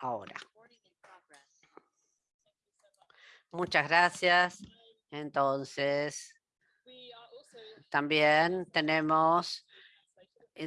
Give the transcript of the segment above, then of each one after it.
ahora. Muchas gracias. Entonces, también tenemos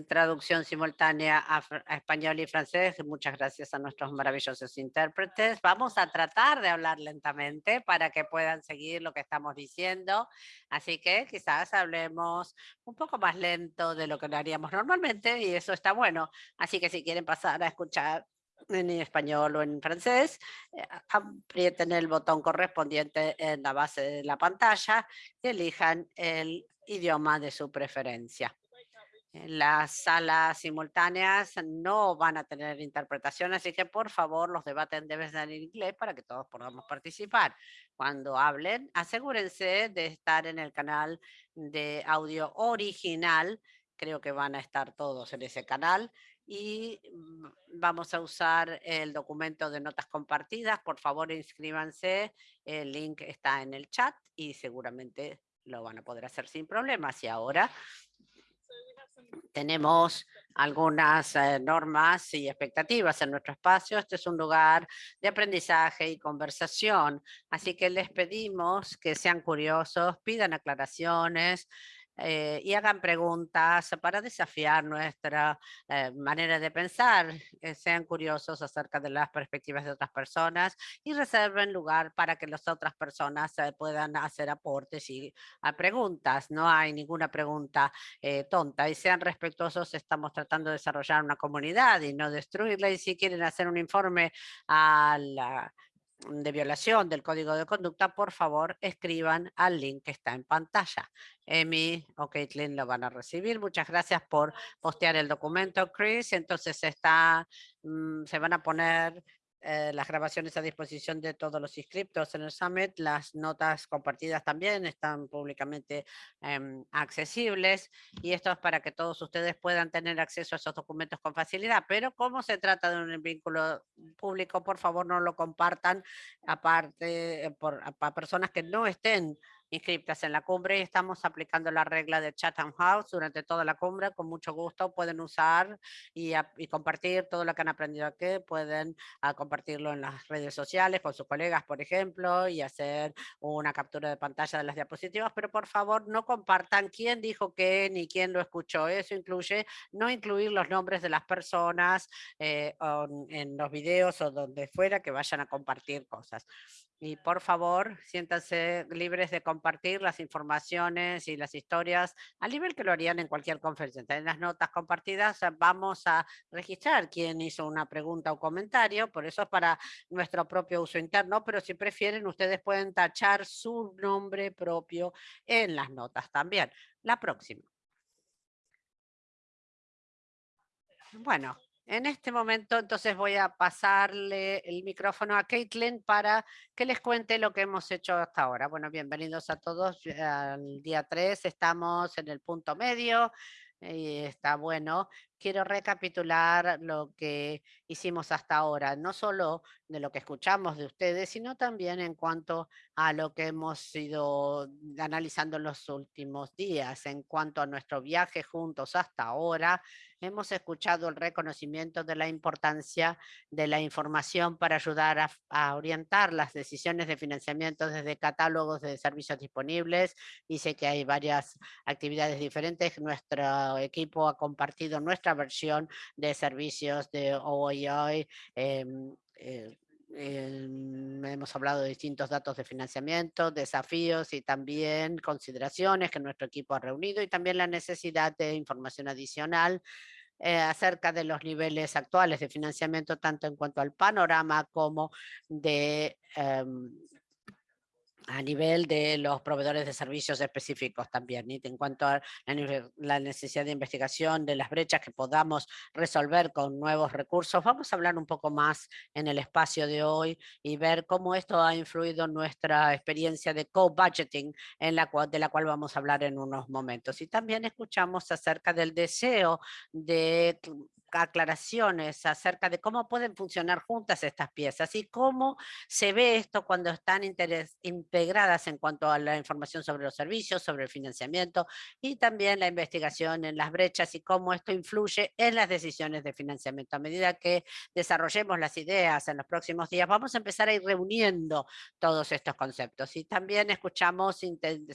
traducción simultánea a, español y francés. Muchas gracias a nuestros maravillosos intérpretes. Vamos a tratar de hablar lentamente para que puedan seguir lo que estamos diciendo. Así que quizás hablemos un poco más lento de lo que lo haríamos normalmente y eso está bueno. Así que si quieren pasar a escuchar en español o en francés, eh, aprieten el botón correspondiente en la base de la pantalla y elijan el idioma de su preferencia. Las salas simultáneas no van a tener interpretación, así que por favor los debates deben ser en inglés para que todos podamos participar. Cuando hablen, asegúrense de estar en el canal de audio original. Creo que van a estar todos en ese canal y mm, vamos a usar el documento de notas compartidas. Por favor, inscríbanse. El link está en el chat y seguramente lo van a poder hacer sin problemas. Y ahora tenemos algunas eh, normas y expectativas en nuestro espacio. Este es un lugar de aprendizaje y conversación, así que les pedimos que sean curiosos, pidan aclaraciones, eh, y hagan preguntas para desafiar nuestra eh, manera de pensar, eh, sean curiosos acerca de las perspectivas de otras personas y reserven lugar para que las otras personas puedan hacer aportes y a preguntas. No hay ninguna pregunta tonta y sean respetuosos. Estamos tratando de desarrollar una comunidad y no destruirla y si quieren hacer un informe a la de violación del código de conducta, por favor escriban al link que está en pantalla. Emi o Caitlin lo van a recibir. Muchas gracias por postear el documento, Chris. Entonces está, mm, se van a poner eh, las grabaciones a disposición de todos los inscriptos en el Summit. Las notas compartidas también están públicamente em, accesibles y esto es para que todos ustedes puedan tener acceso a esos documentos con facilidad. Pero como se trata de un vínculo público, por favor no lo compartan aparte eh, por, personas que no estén inscritas en la cumbre y estamos aplicando la regla de Chatham House durante toda la cumbre. Con mucho gusto pueden usar y, compartir todo lo que han aprendido aquí. Pueden ah, compartirlo en las redes sociales con sus colegas, por ejemplo, y hacer una captura de pantalla de las diapositivas, pero por favor no compartan quién dijo qué ni quién lo escuchó. Eso incluye no incluir los nombres de las personas eh, en los videos o donde fuera que vayan a compartir cosas. Y por favor, siéntanse libres de compartir las informaciones y las historias al nivel que lo harían en cualquier conferencia. En las notas compartidas eh, vamos a registrar quién hizo una pregunta o comentario, por eso es para nuestro propio uso interno, pero si prefieren, ustedes pueden tachar su nombre propio en las notas también. La próxima. Bueno, en este momento, entonces voy a pasarle el micrófono a Caitlin para que les cuente lo que hemos hecho hasta ahora. Bueno, bienvenidos a todos al día 3. Estamos en el punto medio y está bueno. Quiero recapitular lo que hicimos hasta ahora, no solo de lo que escuchamos de ustedes, sino también en cuanto a lo que hemos ido analizando en los últimos días, en cuanto a nuestro viaje juntos hasta ahora, hemos escuchado el reconocimiento de la importancia de la información para ayudar a, orientar las decisiones de financiamiento desde catálogos de servicios disponibles. sé que hay varias actividades diferentes. Nuestro equipo ha compartido nuestra versión de servicios de OII, em, eh, em, hemos hablado de distintos datos de financiamiento, desafíos y también consideraciones que nuestro equipo ha reunido y también la necesidad de información adicional eh, acerca de los niveles actuales de financiamiento, tanto en cuanto al panorama como de em, a nivel de los proveedores de servicios específicos también, y en cuanto a la necesidad de investigación de las brechas que podamos resolver con nuevos recursos, vamos a hablar un poco más en el espacio de hoy y ver cómo esto ha influido en nuestra experiencia de co-budgeting, de la cual vamos a hablar en unos momentos. Y también escuchamos acerca del deseo de aclaraciones acerca de cómo pueden funcionar juntas estas piezas y cómo se ve esto cuando están integradas en cuanto a la información sobre los servicios, sobre el financiamiento y también la investigación en las brechas y cómo esto influye en las decisiones de financiamiento. A medida que desarrollemos las ideas en los próximos días, vamos a empezar a ir reuniendo todos estos conceptos y también escuchamos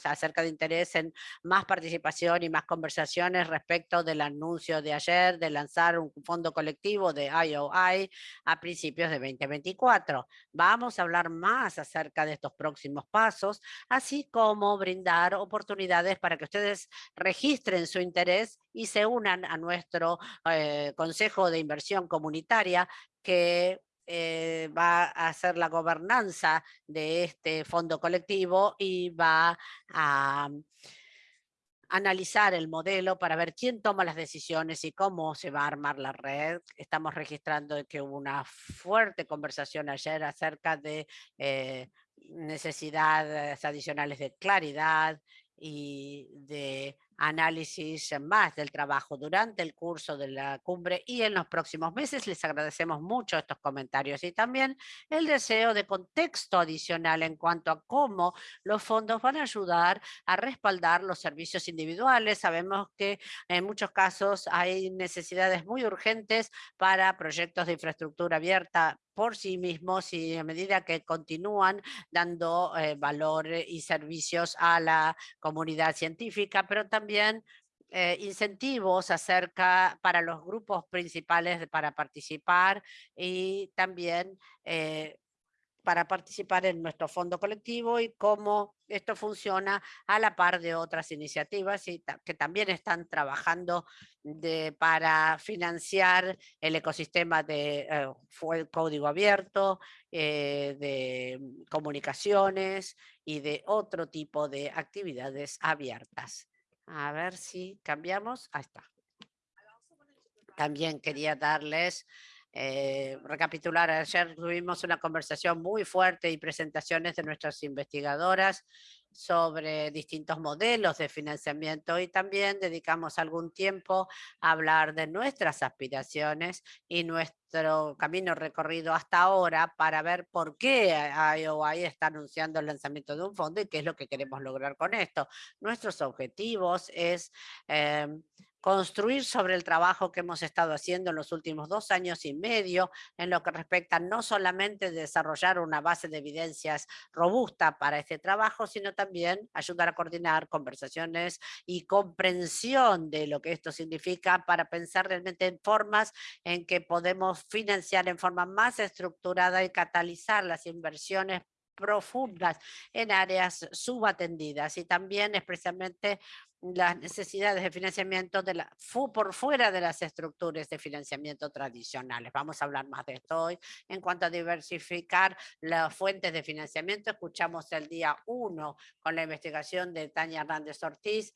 acerca de interés en más participación y más conversaciones respecto del anuncio de ayer de lanzar un fondo colectivo de IOI a principios de 2024. Vamos a hablar más acerca de estos próximos pasos, así como brindar oportunidades para que ustedes registren su interés y se unan a nuestro eh, Consejo de Inversión Comunitaria que eh, va a hacer la gobernanza de este fondo colectivo y va a analizar el modelo para ver quién toma las decisiones y cómo se va a armar la red. Estamos registrando que hubo una fuerte conversación ayer acerca de eh, necesidades adicionales de claridad y de análisis más del trabajo durante el curso de la cumbre y en los próximos meses. Les agradecemos mucho estos comentarios y también el deseo de contexto adicional en cuanto a cómo los fondos van a ayudar a respaldar los servicios individuales. Sabemos que en muchos casos hay necesidades muy urgentes para proyectos de infraestructura abierta por sí mismos y a medida que continúan dando eh, valor y servicios a la comunidad científica, pero también eh, incentivos acerca para los grupos principales para participar y también eh, para participar en nuestro fondo colectivo y cómo esto funciona a la par de otras iniciativas y que también están trabajando para financiar el ecosistema de eh, código abierto, de comunicaciones y de otro tipo de actividades abiertas. A ver si cambiamos. Ahí está. También quería darles eh, recapitular, ayer tuvimos una conversación muy fuerte y presentaciones de nuestras investigadoras sobre distintos modelos de financiamiento y también dedicamos algún tiempo a hablar de nuestras aspiraciones y nuestro camino recorrido hasta ahora para ver por qué IOI está anunciando el lanzamiento de un fondo y qué es lo que queremos lograr con esto. Nuestros objetivos es eh, construir sobre el trabajo que hemos estado haciendo en los últimos dos años y medio en lo que respecta no solamente desarrollar una base de evidencias robusta para este trabajo, sino también ayudar a coordinar conversaciones y comprensión de lo que esto significa para pensar realmente en formas en que podemos financiar en forma más estructurada y catalizar las inversiones profundas en áreas subatendidas. Y también especialmente las necesidades de financiamiento de la, por fuera de las estructuras de financiamiento tradicionales. Vamos a hablar más de esto hoy. En cuanto a diversificar las fuentes de financiamiento, escuchamos el día 1 con la investigación de Tania Hernández Ortiz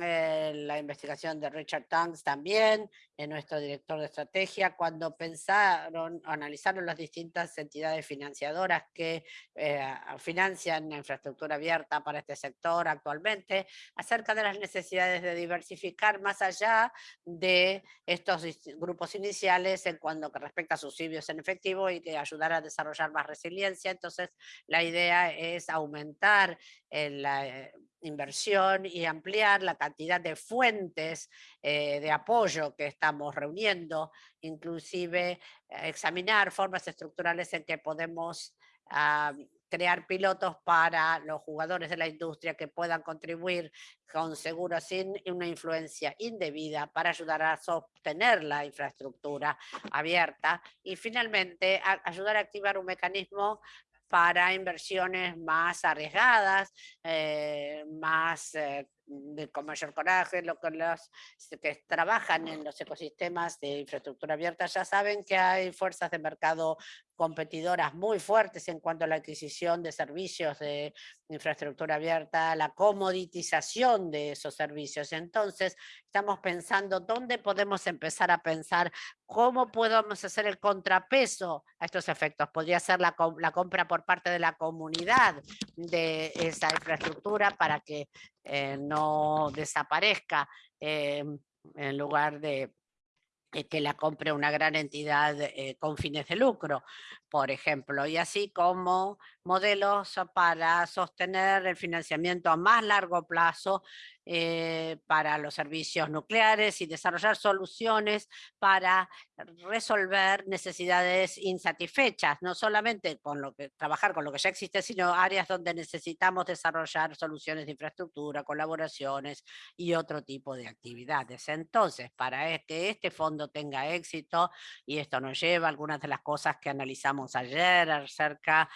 eh, la investigación de Richard Tanks también, en nuestro director de estrategia, cuando pensaron, analizaron las distintas entidades financiadoras que eh, financian la infraestructura abierta para este sector actualmente, acerca de las necesidades de diversificar más allá de estos grupos iniciales en cuanto que respecta a subsidios en efectivo y que ayudar a desarrollar más resiliencia. Entonces, la idea es aumentar el, la inversión y ampliar la cantidad de fuentes eh, de apoyo que estamos reuniendo, inclusive eh, examinar formas estructurales en que podemos ah, crear pilotos para los jugadores de la industria que puedan contribuir con seguro sin una influencia indebida para ayudar a sostener la infraestructura abierta y finalmente ayudar a activar un mecanismo para inversiones más arriesgadas, eh, más eh, con mayor coraje, lo que los que trabajan en los ecosistemas de infraestructura abierta ya saben que hay fuerzas de mercado competidoras muy fuertes en cuanto a la adquisición de servicios de infraestructura abierta, la comoditización de esos servicios. Entonces, estamos pensando dónde podemos empezar a pensar cómo podemos hacer el contrapeso a estos efectos. Podría ser la, la compra por parte de la comunidad de esa infraestructura para que eh, no desaparezca eh, en lugar de que la compre una gran entidad eh, con fines de lucro, por ejemplo, y así como modelos para sostener el financiamiento a más largo plazo eh, para los servicios nucleares y desarrollar soluciones para resolver necesidades insatisfechas, no solamente con lo que trabajar con lo que ya existe, sino áreas donde necesitamos desarrollar soluciones de infraestructura, colaboraciones y otro tipo de actividades. Entonces, para que este fondo tenga éxito, y esto nos lleva a algunas de las cosas que analizamos ayer acerca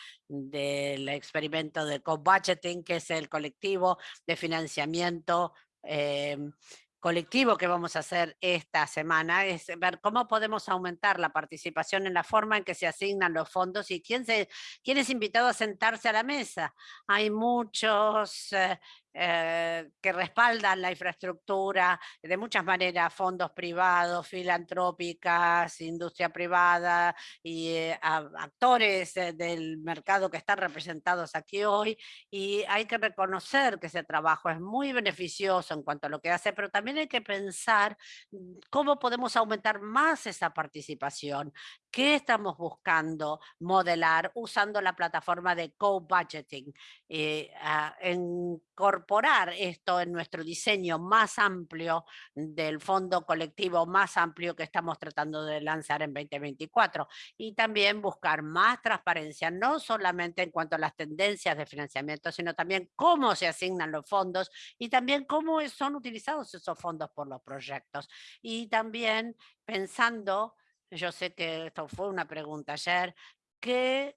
del experimento de co-budgeting, que es el colectivo de financiamiento em, colectivo que vamos a hacer esta semana es ver cómo podemos aumentar la participación en la forma en que se asignan los fondos y quién, se, quién es invitado a sentarse a la mesa. Hay muchos eh, eh, que respaldan la infraestructura de muchas maneras, fondos privados, filantrópicas, industria privada y eh, actores eh, del mercado que están representados aquí hoy y hay que reconocer que ese trabajo es muy beneficioso en cuanto a lo que hace, pero también hay que pensar mm, cómo podemos aumentar más esa participación, qué estamos buscando modelar usando la plataforma de co-budgeting, en incorporar esto en nuestro diseño más amplio del fondo colectivo más amplio que estamos tratando de lanzar en 2024 y también buscar más transparencia, no solamente en cuanto a las tendencias de financiamiento, sino también cómo se asignan los fondos y también cómo son utilizados esos fondos por los proyectos. Y también pensando, yo sé que esto fue una pregunta ayer, que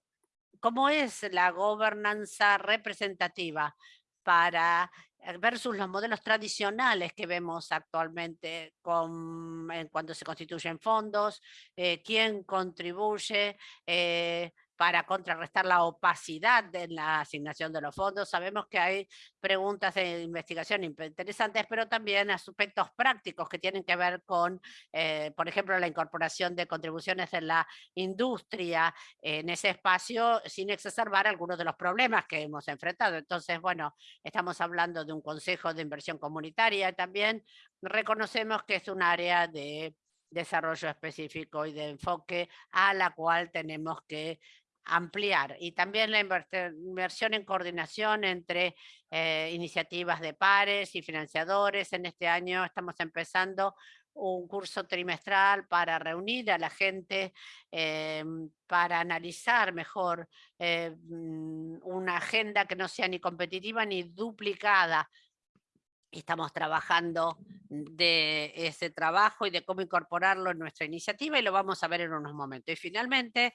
¿Cómo es la gobernanza representativa? para eh, versus los modelos tradicionales que vemos actualmente con, cuando se constituyen fondos, eh, quién contribuye, eh, para contrarrestar la opacidad de la asignación de los fondos. Sabemos que hay preguntas de investigación interesantes, pero también aspectos prácticos que tienen que ver con, eh, por ejemplo, la incorporación de contribuciones en la industria en ese espacio sin exacerbar algunos de los problemas que hemos enfrentado. Entonces, bueno, estamos hablando de un consejo de inversión comunitaria también reconocemos que es un área de desarrollo específico y de enfoque a la cual tenemos que ampliar y también la inversión en coordinación entre eh, iniciativas de pares y financiadores. En este año estamos empezando un curso trimestral para reunir a la gente, eh, para analizar mejor eh, mm, una agenda que no sea ni competitiva ni duplicada. Estamos trabajando de ese trabajo y de cómo incorporarlo en nuestra iniciativa y lo vamos a ver en unos momentos. Y finalmente,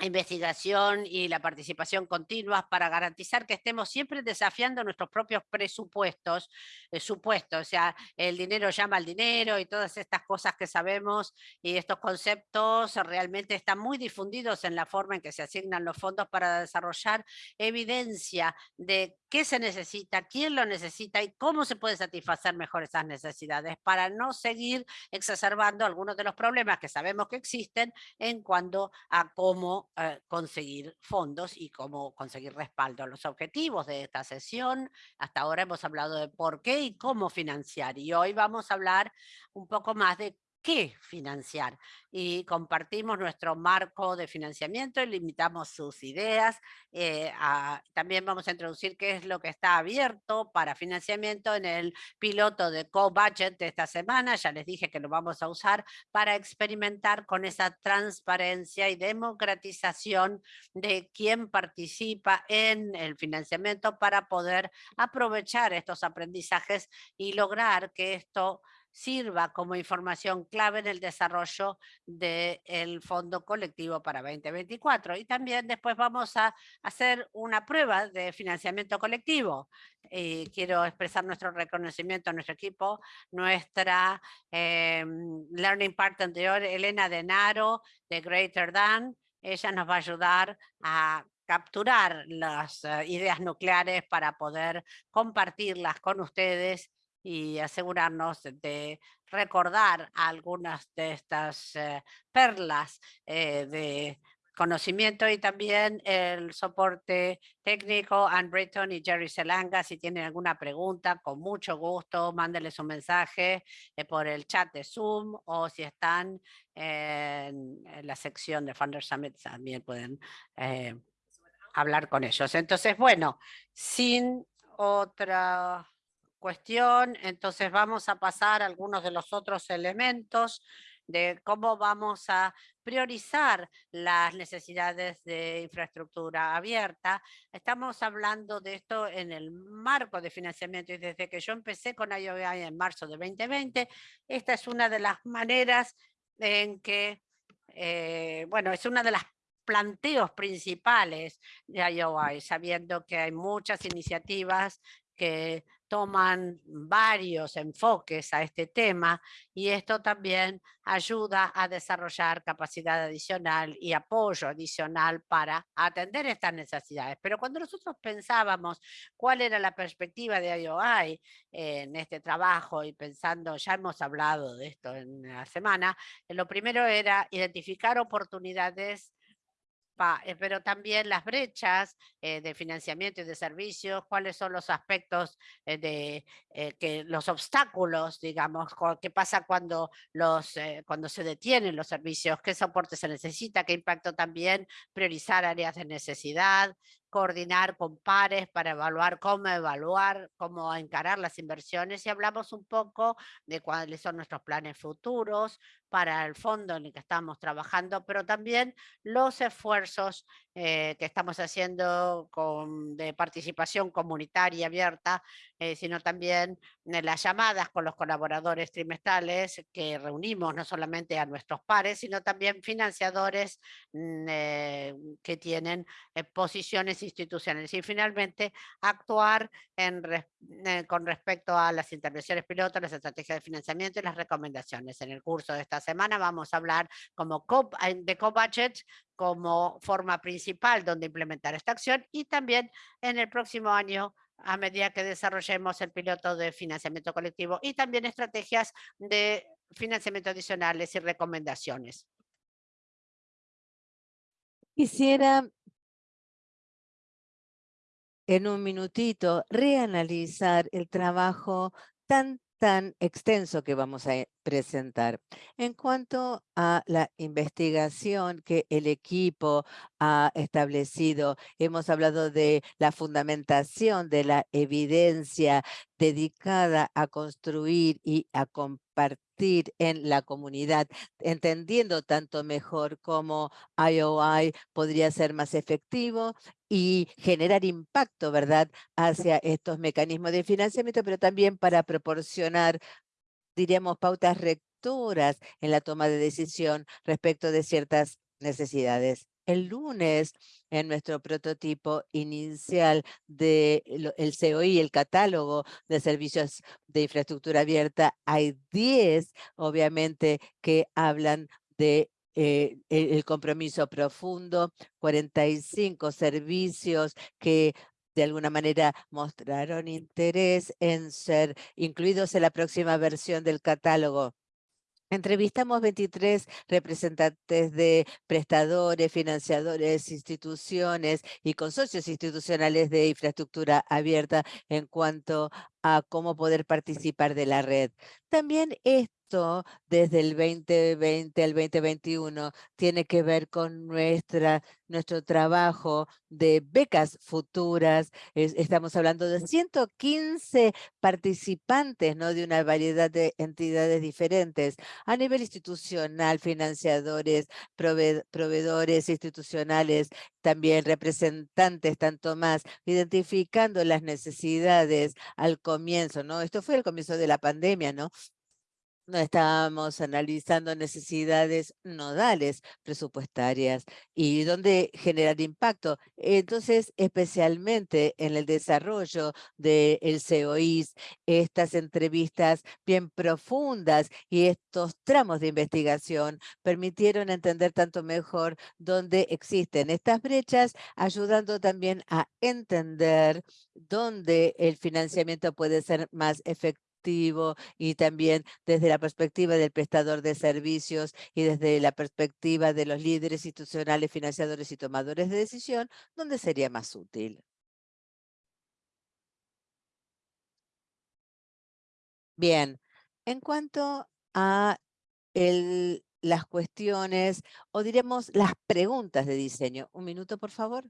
investigación y la participación continua para garantizar que estemos siempre desafiando nuestros propios presupuestos, eh, supuestos, o sea, el dinero llama al dinero y todas estas cosas que sabemos y estos conceptos realmente están muy difundidos en la forma en que se asignan los fondos para desarrollar evidencia de qué se necesita, quién lo necesita y cómo se puede satisfacer mejor esas necesidades para no seguir exacerbando algunos de los problemas que sabemos que existen en cuanto a cómo eh, conseguir fondos y cómo conseguir respaldo. Los objetivos de esta sesión, hasta ahora hemos hablado de por qué y cómo financiar y hoy vamos a hablar un poco más de qué financiar y compartimos nuestro marco de financiamiento y limitamos sus ideas. Eh, también vamos a introducir qué es lo que está abierto para financiamiento en el piloto de co-budget de esta semana. Ya les dije que lo vamos a usar para experimentar con esa transparencia y democratización de quién participa en el financiamiento para poder aprovechar estos aprendizajes y lograr que esto sirva como información clave en el desarrollo del Fondo Colectivo para 2024. Y también después vamos a hacer una prueba de financiamiento colectivo. Y quiero expresar nuestro reconocimiento a nuestro equipo, nuestra eh, Learning Partner Elena Denaro, de Greater Than. Ella nos va a ayudar a capturar las eh, ideas nucleares para poder compartirlas con ustedes y asegurarnos de recordar algunas de estas eh, perlas eh, de conocimiento y también el soporte técnico, Ann Britton y Jerry Selanga. Si tienen alguna pregunta, con mucho gusto, mándenles un mensaje eh, por el chat de Zoom o si están en, la sección de Funder Summit también pueden hablar con ellos. Entonces, bueno, sin otra cuestión, entonces vamos a pasar a algunos de los otros elementos de cómo vamos a priorizar las necesidades de infraestructura abierta. Estamos hablando de esto en el marco de financiamiento y desde que yo empecé con IOI en marzo de 2020, esta es una de las maneras en que, eh, bueno, es una de las planteos principales de IOI, sabiendo que hay muchas iniciativas que toman varios enfoques a este tema y esto también ayuda a desarrollar capacidad adicional y apoyo adicional para atender estas necesidades. Pero cuando nosotros pensábamos cuál era la perspectiva de IOI en este trabajo y pensando, ya hemos hablado de esto en la semana, lo primero era identificar oportunidades eh, pero también las brechas eh, de financiamiento y de servicios, cuáles son los aspectos eh, de que los obstáculos, digamos, qué pasa cuando, los, cuando se detienen los servicios, qué soporte se necesita, qué impacto también, priorizar áreas de necesidad, coordinar con pares para evaluar cómo evaluar, cómo encarar las inversiones y hablamos un poco de cuáles son nuestros planes futuros para el fondo en el que estamos trabajando, pero también los esfuerzos eh, que estamos haciendo con, de participación comunitaria abierta, eh, sino también en las llamadas con los colaboradores trimestrales que reunimos no solamente a nuestros pares, sino también financiadores mm, eh, que tienen posiciones institucionales. Y finalmente, actuar con respecto a las intervenciones pilotos, las estrategias de financiamiento y las recomendaciones. En el curso de esta semana vamos a hablar como de co-budget como forma principal donde implementar esta acción y también en el próximo año a medida que desarrollemos el piloto de financiamiento colectivo y también estrategias de financiamiento adicionales y recomendaciones. Quisiera en un minutito reanalizar el trabajo tan tan extenso que vamos a eh, presentar. En cuanto a la investigación que el equipo ha establecido, hemos hablado de la fundamentación de la evidencia dedicada a construir y a compartir en la comunidad, entendiendo tanto mejor cómo IOI podría ser más efectivo y generar impacto, ¿verdad?, hacia estos mecanismos de financiamiento, pero también para proporcionar, diríamos, pautas rectoras en la toma de decisión respecto de ciertas necesidades. El lunes, en nuestro prototipo inicial del el COI, el catálogo de servicios de infraestructura abierta, hay 10, obviamente, que hablan de eh, el compromiso profundo, 45 servicios que de alguna manera mostraron interés en ser incluidos en la próxima versión del catálogo. Entrevistamos 23 representantes de prestadores, financiadores, instituciones y consorcios institucionales de infraestructura abierta en cuanto a cómo poder participar de la red. También esto, desde el 2020 al 2021, tiene que ver con nuestra, nuestro trabajo de becas futuras. estamos hablando de 115 participantes ¿no? de una variedad de entidades diferentes a nivel institucional, financiadores, proveedores institucionales, también representantes, tanto más, identificando las necesidades al comienzo, ¿no? Esto fue el comienzo de la pandemia, ¿no? No estábamos analizando necesidades nodales presupuestarias y dónde generar impacto. Entonces, especialmente en el desarrollo del COIS, estas entrevistas bien profundas y estos tramos de investigación permitieron entender tanto mejor dónde existen estas brechas, ayudando también a entender dónde el financiamiento puede ser más efectivo y también desde la perspectiva del prestador de servicios y desde la perspectiva de los líderes institucionales, financiadores y tomadores de decisión, ¿dónde sería más útil? Bien, en cuanto a las cuestiones, o diremos las preguntas de diseño. Un minuto, por favor.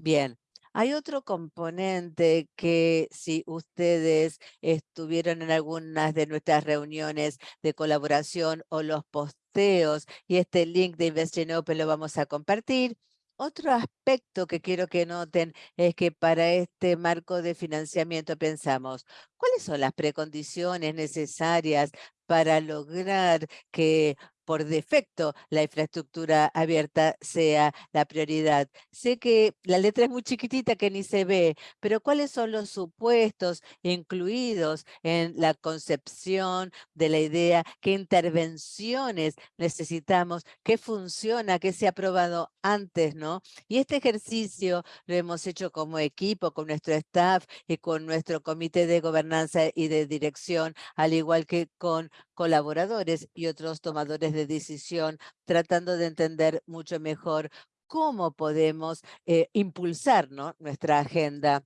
Bien, hay otro componente que si ustedes estuvieron en algunas de nuestras reuniones de colaboración o los posteos y este link de Investing Open lo vamos a compartir, otro aspecto que quiero que noten es que para este marco de financiamiento pensamos, ¿cuáles son las precondiciones necesarias para lograr que por defecto la infraestructura abierta sea la prioridad. Sé que la letra es muy chiquitita que ni se ve, pero ¿cuáles son los supuestos incluidos en la concepción de la idea? ¿Qué intervenciones necesitamos? ¿Qué funciona? ¿Qué se ha probado antes? ¿no? Y este ejercicio lo hemos hecho como equipo, con nuestro staff y con nuestro comité de gobernanza y de dirección, al igual que con colaboradores y otros tomadores de decisión, tratando de entender mucho mejor cómo podemos eh, impulsar nuestra agenda.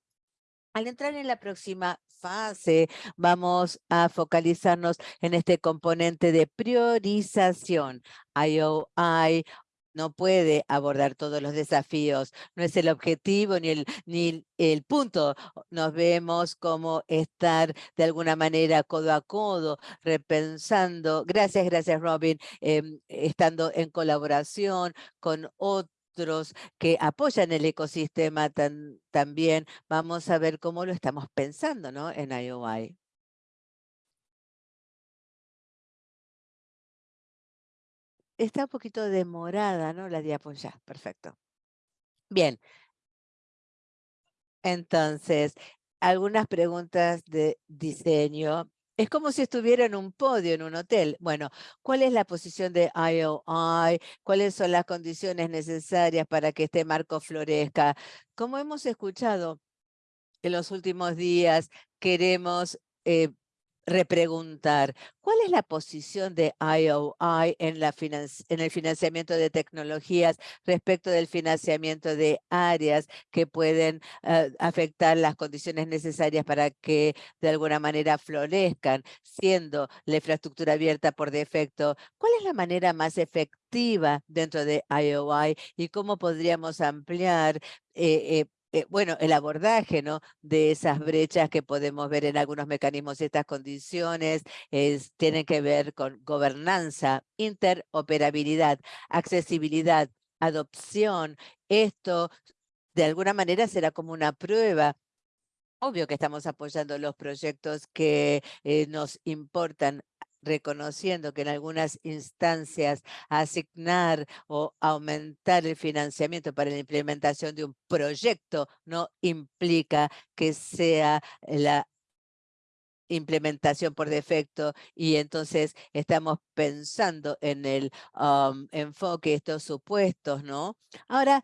Al entrar en la próxima fase, vamos a focalizarnos en este componente de priorización. IOI no puede abordar todos los desafíos, no es el objetivo ni el, ni el punto. Nos vemos como estar de alguna manera codo a codo, repensando, gracias, gracias Robin, em, estando en colaboración con otros que apoyan el ecosistema también, vamos a ver cómo lo estamos pensando ¿no? en IOI. Está un poquito demorada, ¿no? La diapositiva, ya, perfecto. Bien. Entonces, algunas preguntas de diseño. Es como si estuviera en un podio en un hotel. Bueno, ¿cuál es la posición de IOI? ¿Cuáles son las condiciones necesarias para que este marco florezca? Como hemos escuchado en los últimos días, queremos eh, repreguntar, ¿cuál es la posición de IOI en, la en el financiamiento de tecnologías respecto del financiamiento de áreas que pueden eh, afectar las condiciones necesarias para que de alguna manera florezcan, siendo la infraestructura abierta por defecto? ¿Cuál es la manera más efectiva dentro de IOI y cómo podríamos ampliar eh, eh, eh, bueno, el abordaje ¿no? de esas brechas que podemos ver en algunos mecanismos y estas condiciones es, tienen que ver con gobernanza, interoperabilidad, accesibilidad, adopción. Esto de alguna manera será como una prueba Obvio que estamos apoyando los proyectos que eh, nos importan reconociendo que en algunas instancias asignar o aumentar el financiamiento para la implementación de un proyecto no implica que sea la implementación por defecto y entonces estamos pensando en el um, enfoque de estos supuestos, ¿no? Ahora,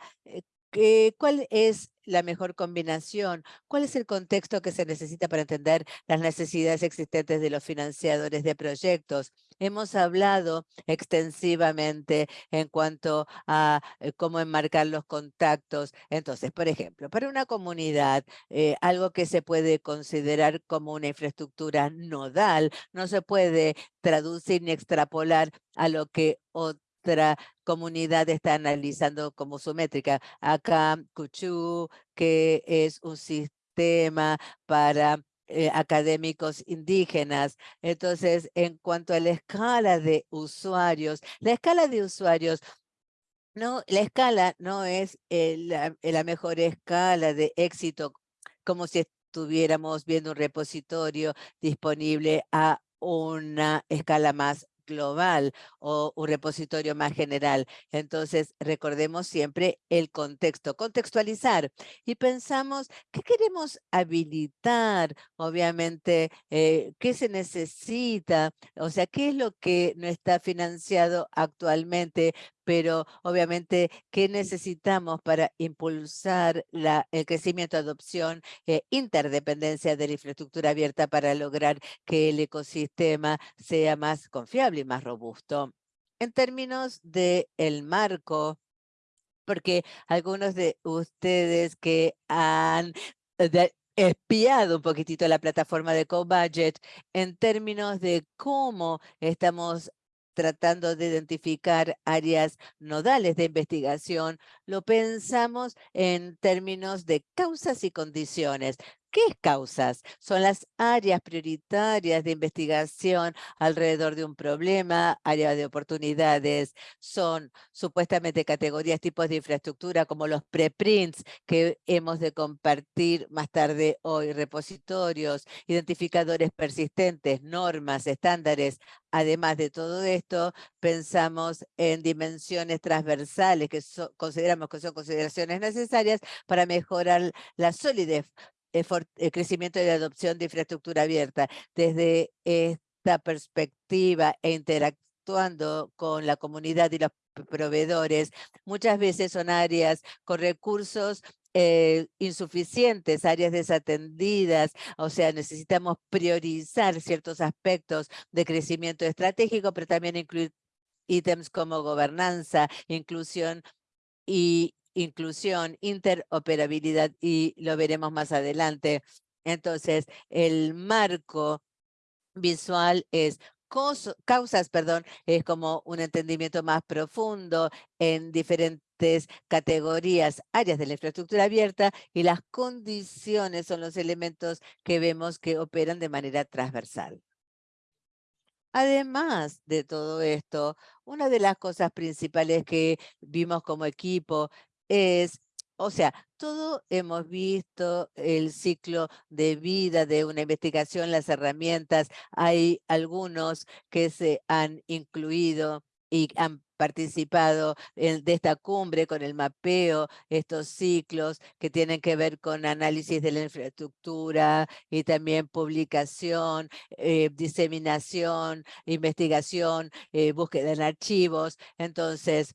eh, ¿cuál es la mejor combinación? ¿Cuál es el contexto que se necesita para entender las necesidades existentes de los financiadores de proyectos? Hemos hablado extensivamente en cuanto a eh, cómo enmarcar los contactos. Entonces, por ejemplo, para una comunidad, eh, algo que se puede considerar como una infraestructura nodal, no se puede traducir ni extrapolar a lo que comunidad está analizando como su métrica. Acá, Cuchú, que es un sistema para eh, académicos indígenas. Entonces, en cuanto a la escala de usuarios, la escala de usuarios no, la escala no es la, la, mejor escala de éxito, como si estuviéramos viendo un repositorio disponible a una escala más global o un repositorio más general. Entonces, recordemos siempre el contexto, contextualizar y pensamos qué queremos habilitar, obviamente, eh, qué se necesita, o sea, qué es lo que no está financiado actualmente, pero obviamente, ¿qué necesitamos para impulsar la, el crecimiento, adopción e interdependencia de la infraestructura abierta para lograr que el ecosistema sea más confiable y más robusto? En términos de el marco, porque algunos de ustedes que han eh, espiado un poquitito la plataforma de CoBudget en términos de cómo estamos tratando de identificar áreas nodales de investigación, lo pensamos en términos de causas y condiciones. ¿Qué causas? Son las áreas prioritarias de investigación alrededor de un problema, áreas de oportunidades, son supuestamente categorías, tipos de infraestructura como los preprints que hemos de compartir más tarde hoy, repositorios, identificadores persistentes, normas, estándares. Además de todo esto, pensamos en dimensiones transversales que consideramos que son consideraciones necesarias para mejorar la solidez el crecimiento y adopción de infraestructura abierta. Desde esta perspectiva e interactuando con la comunidad y los proveedores, muchas veces son áreas con recursos eh, insuficientes, áreas desatendidas, o sea, necesitamos priorizar ciertos aspectos de crecimiento estratégico, pero también incluir ítems como gobernanza, inclusión y inclusión, interoperabilidad y lo veremos más adelante. Entonces, el marco visual es causas, perdón, es como un entendimiento más profundo en diferentes categorías, áreas de la infraestructura abierta y las condiciones son los elementos que vemos que operan de manera transversal. Además de todo esto, una de las cosas principales que vimos como equipo es, o sea, todo hemos visto el ciclo de vida de una investigación, las herramientas, hay algunos que se han incluido y han participado de esta cumbre con el mapeo, estos ciclos que tienen que ver con análisis de la infraestructura y también publicación, eh, diseminación, investigación, eh, búsqueda en archivos. Entonces,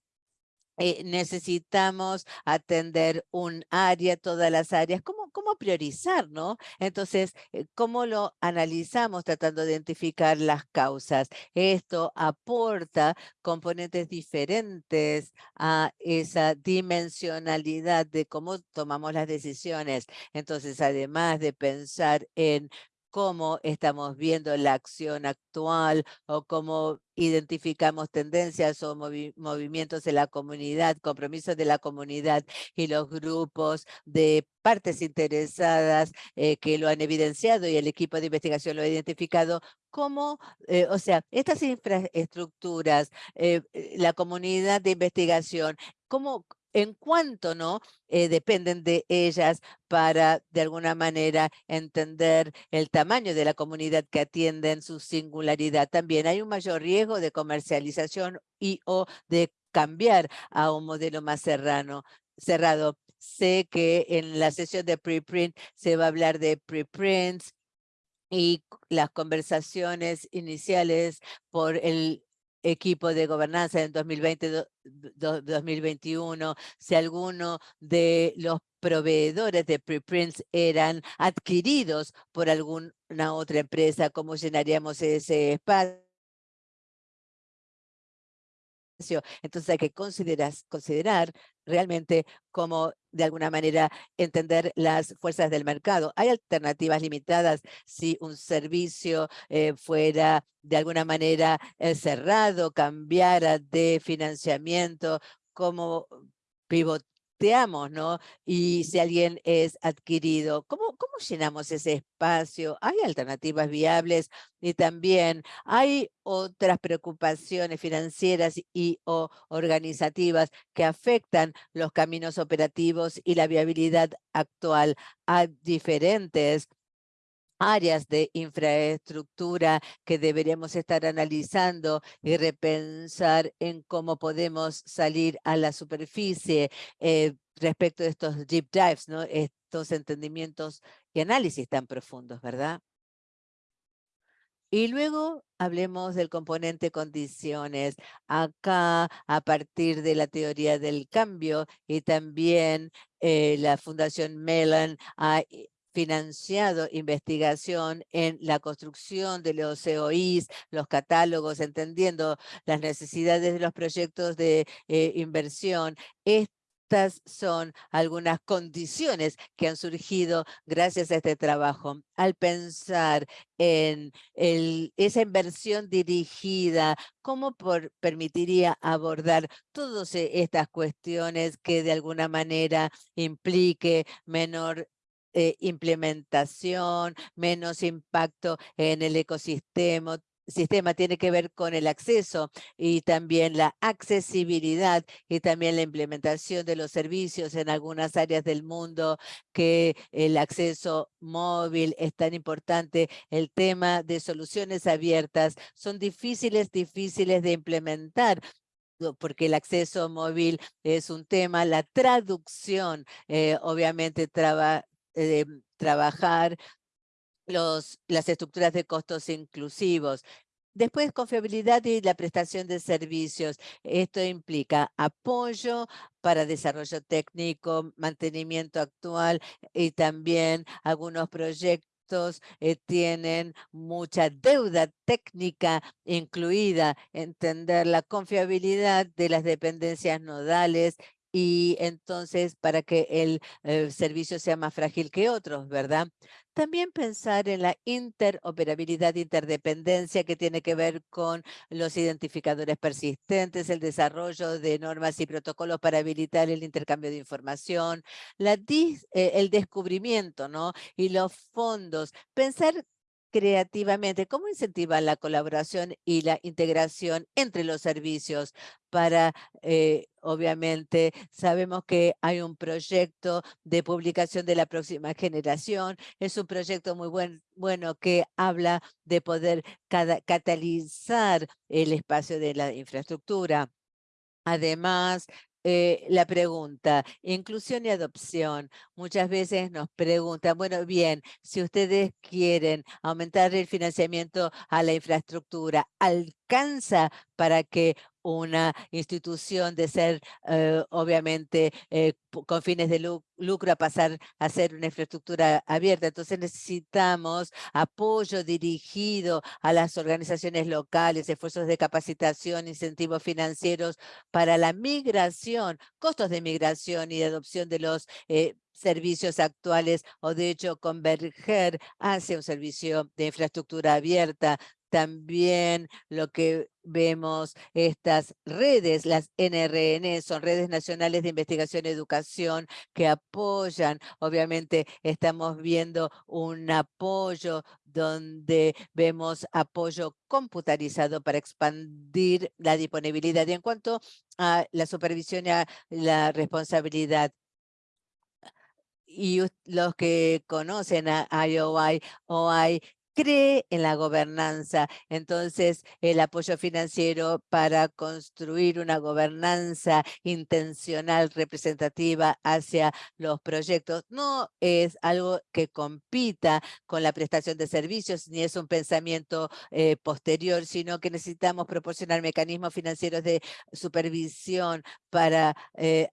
eh, necesitamos atender un área, todas las áreas, ¿cómo, cómo priorizar, no? Entonces, eh, ¿cómo lo analizamos tratando de identificar las causas? Esto aporta componentes diferentes a esa dimensionalidad de cómo tomamos las decisiones. Entonces, además de pensar en cómo estamos viendo la acción actual o cómo identificamos tendencias o movimientos de la comunidad, compromisos de la comunidad y los grupos de partes interesadas eh, que lo han evidenciado y el equipo de investigación lo ha identificado, cómo, eh, o sea, estas infraestructuras, eh, la comunidad de investigación, cómo en cuanto no eh, dependen de ellas para de alguna manera entender el tamaño de la comunidad que atienden su singularidad. También hay un mayor riesgo de comercialización y o de cambiar a un modelo más cerrado. Sé que en la sesión de preprint se va a hablar de preprints y las conversaciones iniciales por el equipo de gobernanza en 2020-2021, si alguno de los proveedores de preprints eran adquiridos por alguna otra empresa, ¿cómo llenaríamos ese espacio? Entonces hay que considerar, considerar realmente cómo de alguna manera entender las fuerzas del mercado. Hay alternativas limitadas si un servicio eh, fuera de alguna manera eh, cerrado, cambiara de financiamiento, como pivot ¿no? Y si alguien es adquirido, ¿cómo, ¿cómo llenamos ese espacio? ¿Hay alternativas viables? Y también hay otras preocupaciones financieras y o organizativas que afectan los caminos operativos y la viabilidad actual a diferentes áreas de infraestructura que deberíamos estar analizando y repensar en cómo podemos salir a la superficie eh, respecto de estos deep dives, estos entendimientos y análisis tan profundos, ¿verdad? Y luego hablemos del componente condiciones. Acá, a partir de la teoría del cambio y también eh, la Fundación Mellon ha financiado investigación en la construcción de los COIs, los catálogos, entendiendo las necesidades de los proyectos de eh, inversión. Estas son algunas condiciones que han surgido gracias a este trabajo. Al pensar en esa inversión dirigida, ¿cómo permitiría abordar todas estas cuestiones que de alguna manera implique menor eh, implementación, menos impacto en el ecosistema, sistema tiene que ver con el acceso y también la accesibilidad y también la implementación de los servicios en algunas áreas del mundo que el acceso móvil es tan importante. El tema de soluciones abiertas son difíciles, difíciles de implementar porque el acceso móvil es un tema, la traducción eh, obviamente traba, eh, trabajar los, las estructuras de costos inclusivos. Después, confiabilidad y la prestación de servicios. Esto implica apoyo para desarrollo técnico, mantenimiento actual y también algunos proyectos eh, tienen mucha deuda técnica incluida, entender la confiabilidad de las dependencias nodales y entonces para que el, eh, servicio sea más frágil que otros, ¿verdad? También pensar en la interoperabilidad, interdependencia que tiene que ver con los identificadores persistentes, el desarrollo de normas y protocolos para habilitar el intercambio de información, eh, el descubrimiento ¿no? y los fondos. Pensar creativamente, ¿cómo incentivar la colaboración y la integración entre los servicios para, eh, obviamente, sabemos que hay un proyecto de publicación de la próxima generación, es un proyecto muy buen, bueno que habla de poder catalizar el espacio de la infraestructura. Además, eh, la pregunta, inclusión y adopción. Muchas veces nos preguntan, bueno, bien, si ustedes quieren aumentar el financiamiento a la infraestructura, ¿alcanza para que una institución de ser, eh, obviamente, eh, con fines de lucro a pasar a ser una infraestructura abierta. Entonces necesitamos apoyo dirigido a las organizaciones locales, esfuerzos de capacitación, incentivos financieros para la migración, costos de migración y de adopción de los eh, servicios actuales o de hecho converger hacia un servicio de infraestructura abierta también lo que vemos estas redes, las NRN, son redes nacionales de investigación y educación que apoyan. Obviamente estamos viendo un apoyo donde vemos apoyo computarizado para expandir la disponibilidad. Y en cuanto a la supervisión y a la responsabilidad, y los que conocen a IOI, OI cree en la gobernanza. Entonces, el apoyo financiero para construir una gobernanza intencional representativa hacia los proyectos no es algo que compita con la prestación de servicios, ni es un pensamiento eh, posterior, sino que necesitamos proporcionar mecanismos financieros de supervisión para eh,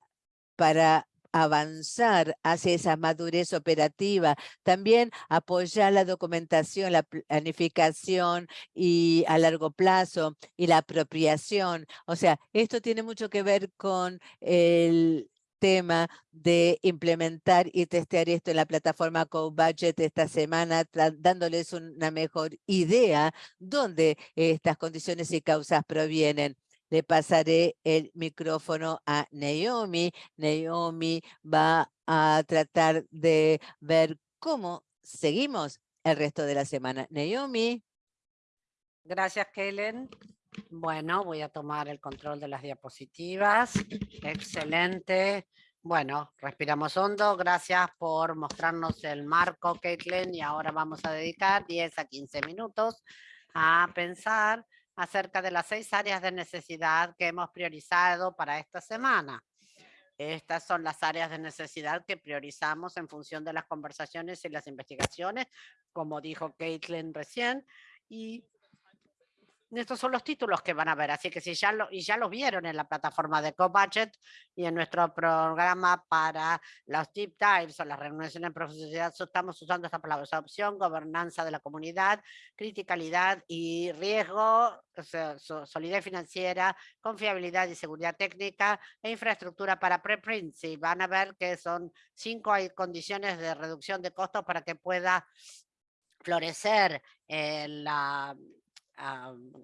para avanzar hacia esa madurez operativa, también apoyar la documentación, la planificación y a largo plazo y la apropiación. O sea, esto tiene mucho que ver con el tema de implementar y testear esto en la plataforma CoBudget esta semana, dándoles una mejor idea dónde estas condiciones y causas provienen le pasaré el micrófono a Naomi. Naomi va a tratar de ver cómo seguimos el resto de la semana. Naomi. Gracias, Kellen. Bueno, voy a tomar el control de las diapositivas. Excelente. Bueno, respiramos hondo. Gracias por mostrarnos el marco, Caitlin. Y ahora vamos a dedicar 10 a 15 minutos a pensar acerca de las seis áreas de necesidad que hemos priorizado para esta semana. Estas son las áreas de necesidad que priorizamos en función de las conversaciones y las investigaciones, como dijo Caitlin recién, y estos son los títulos que van a ver, así que si ya lo, y ya los vieron en la plataforma de CoBudget y en nuestro programa para los deep dives o las reuniones en profundidad, estamos usando esta palabra, opción, gobernanza de la comunidad, criticalidad y riesgo, solidez financiera, confiabilidad y seguridad técnica e infraestructura para preprints. Y van a ver que son cinco condiciones de reducción de costos para que pueda florecer la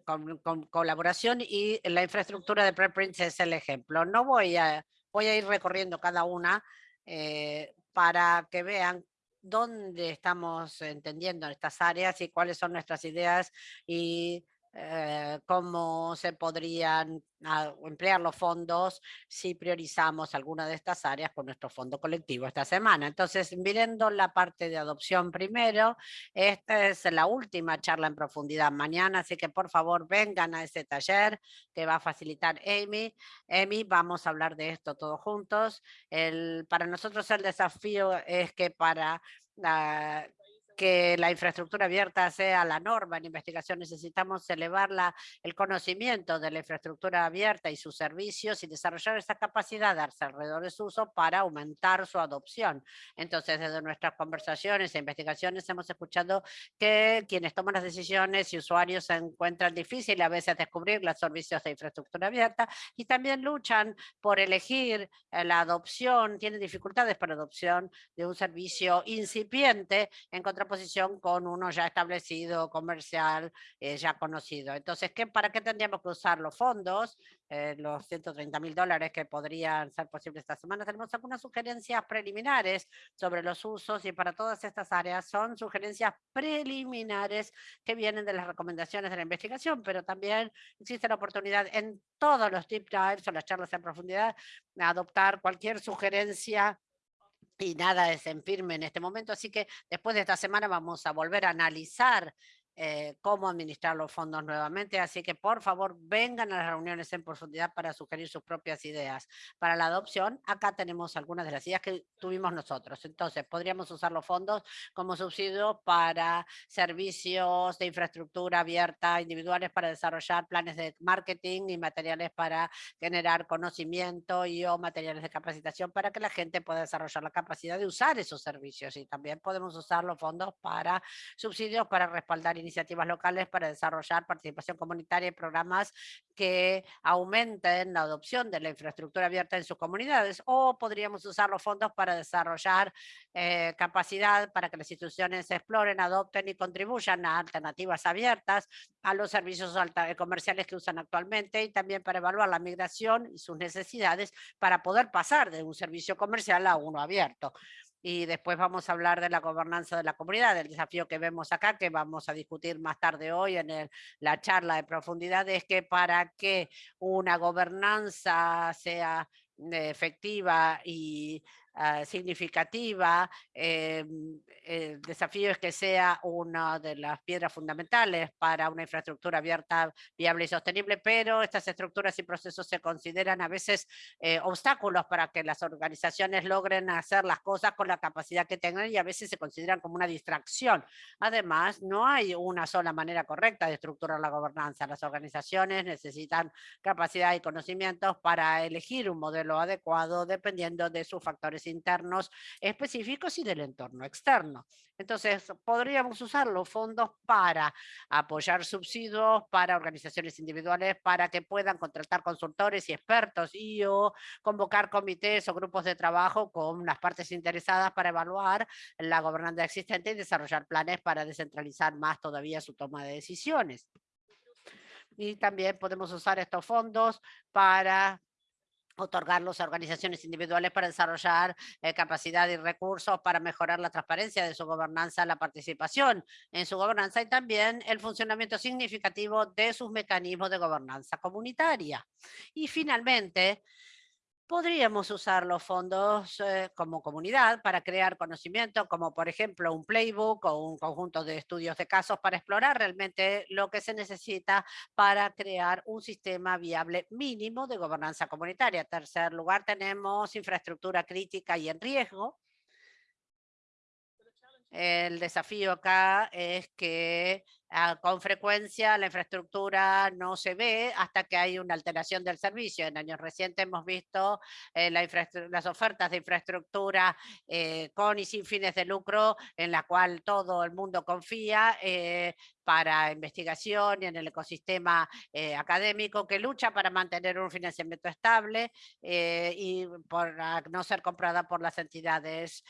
con, colaboración y la infraestructura de preprints es el ejemplo. No voy a, voy a ir recorriendo cada una eh, para que vean dónde estamos entendiendo estas áreas y cuáles son nuestras ideas y eh, cómo se podrían ah, emplear los fondos si priorizamos alguna de estas áreas con nuestro fondo colectivo esta semana. Entonces, mirando la parte de adopción primero, esta es la última charla en profundidad mañana, así que por favor vengan a ese taller que va a facilitar Amy. Amy, vamos a hablar de esto todos juntos. El, para nosotros el desafío es que para uh, que la infraestructura abierta sea la norma en investigación, necesitamos elevar el conocimiento de la infraestructura abierta y sus servicios y desarrollar esa capacidad alrededor de su uso para aumentar su adopción. Entonces, desde nuestras conversaciones e investigaciones hemos escuchado que quienes toman las decisiones y usuarios se encuentran difícil a veces descubrir los servicios de infraestructura abierta y también luchan por elegir eh, la adopción, tienen dificultades para adopción de un servicio incipiente en contra posición con uno ya establecido, comercial, eh, ya conocido. Entonces, ¿qué, ¿para qué tendríamos que usar los fondos? Eh, los 130 mil dólares que podrían ser posibles esta semana. Tenemos algunas sugerencias preliminares sobre los usos y para todas estas áreas son sugerencias preliminares que vienen de las recomendaciones de la investigación, pero también existe la oportunidad en todos los deep dives o las charlas en profundidad de adoptar cualquier sugerencia y nada es en firme en este momento, así que después de esta semana vamos a volver a analizar eh, cómo administrar los fondos nuevamente. Así que por favor vengan a las reuniones en profundidad para sugerir sus propias ideas. Para la adopción, acá tenemos algunas de las ideas que tuvimos nosotros. Entonces, podríamos usar los fondos como subsidio para servicios de infraestructura abierta individuales para desarrollar planes de marketing y materiales para generar conocimiento y o materiales de capacitación para que la gente pueda desarrollar la capacidad de usar esos servicios. Y también podemos usar los fondos para subsidios para respaldar iniciativas locales para desarrollar participación comunitaria y programas que aumenten la adopción de la infraestructura abierta en sus comunidades o podríamos usar los fondos para desarrollar eh, capacidad para que las instituciones exploren, adopten y contribuyan a alternativas abiertas a los servicios comerciales que usan actualmente y también para evaluar la migración y sus necesidades para poder pasar de un servicio comercial a uno abierto y después vamos a hablar de la gobernanza de la comunidad, el desafío que vemos acá, que vamos a discutir más tarde hoy en la charla de profundidad, es que para que una gobernanza sea efectiva y Ah, significativa. Em, el desafío es que sea una de las piedras fundamentales para una infraestructura abierta, viable y sostenible, pero estas estructuras y procesos se consideran a veces eh, obstáculos para que las organizaciones logren hacer las cosas con la capacidad que tengan y a veces se consideran como una distracción. Además, no hay una sola manera correcta de estructurar la gobernanza. Las organizaciones necesitan capacidad y conocimientos para elegir un modelo adecuado dependiendo de sus factores internos específicos y del entorno externo. Entonces, podríamos usar los fondos para apoyar subsidios para organizaciones individuales para que puedan contratar consultores y expertos y o convocar comités o grupos de trabajo con las partes interesadas para evaluar la gobernanza existente y desarrollar planes para descentralizar más todavía su toma de decisiones. Y también podemos usar estos fondos para otorgarlos a organizaciones individuales para desarrollar eh, capacidad y recursos para mejorar la transparencia de su gobernanza, la participación en su gobernanza y también el funcionamiento significativo de sus mecanismos de gobernanza comunitaria. Y finalmente, podríamos usar los fondos eh, como comunidad para crear conocimiento, como por ejemplo un playbook o un conjunto de estudios de casos para explorar realmente lo que se necesita para crear un sistema viable mínimo de gobernanza comunitaria. En tercer lugar, tenemos infraestructura crítica y en riesgo. El desafío acá es que con frecuencia la infraestructura no se ve hasta que hay una alteración del servicio. En años recientes hemos visto eh, las ofertas de infraestructura eh, con y sin fines de lucro en la cual todo el mundo confía eh, para investigación y en el ecosistema académico que lucha para mantener un financiamiento estable y por no ser comprada por las entidades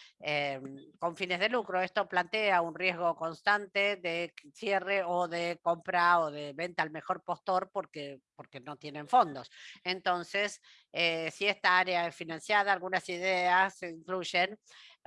con fines de lucro. Esto plantea un riesgo constante de cierre o de compra o de venta al mejor postor porque, porque no tienen fondos. Entonces, eh, si esta área es financiada, algunas ideas incluyen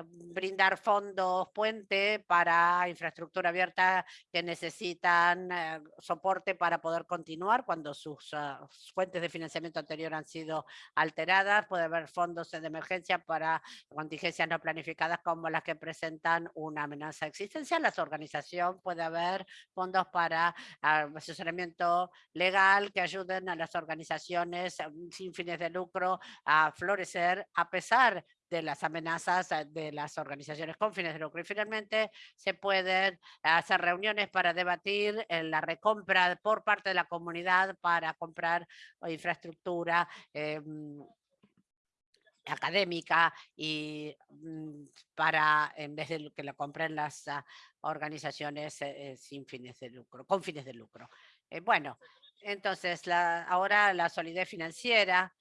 brindar fondos puente para infraestructura abierta que necesitan eh, soporte para poder continuar cuando sus ah, fuentes de financiamiento anterior han sido alteradas. Puede haber fondos de emergencia para contingencias no planificadas como las que presentan una amenaza existencial. La organización puede haber fondos para ah, asesoramiento legal que ayuden a las organizaciones mm, sin fines de lucro a florecer a pesar de las amenazas eh, de las organizaciones con fines de lucro. Y finalmente se pueden hacer reuniones para debatir la recompra por parte de la comunidad para comprar infraestructura em, académica y mm, para, en vez de que lo compren las ah, organizaciones eh, eh, sin fines de lucro, con fines de lucro. bueno, entonces la, ahora la solidez financiera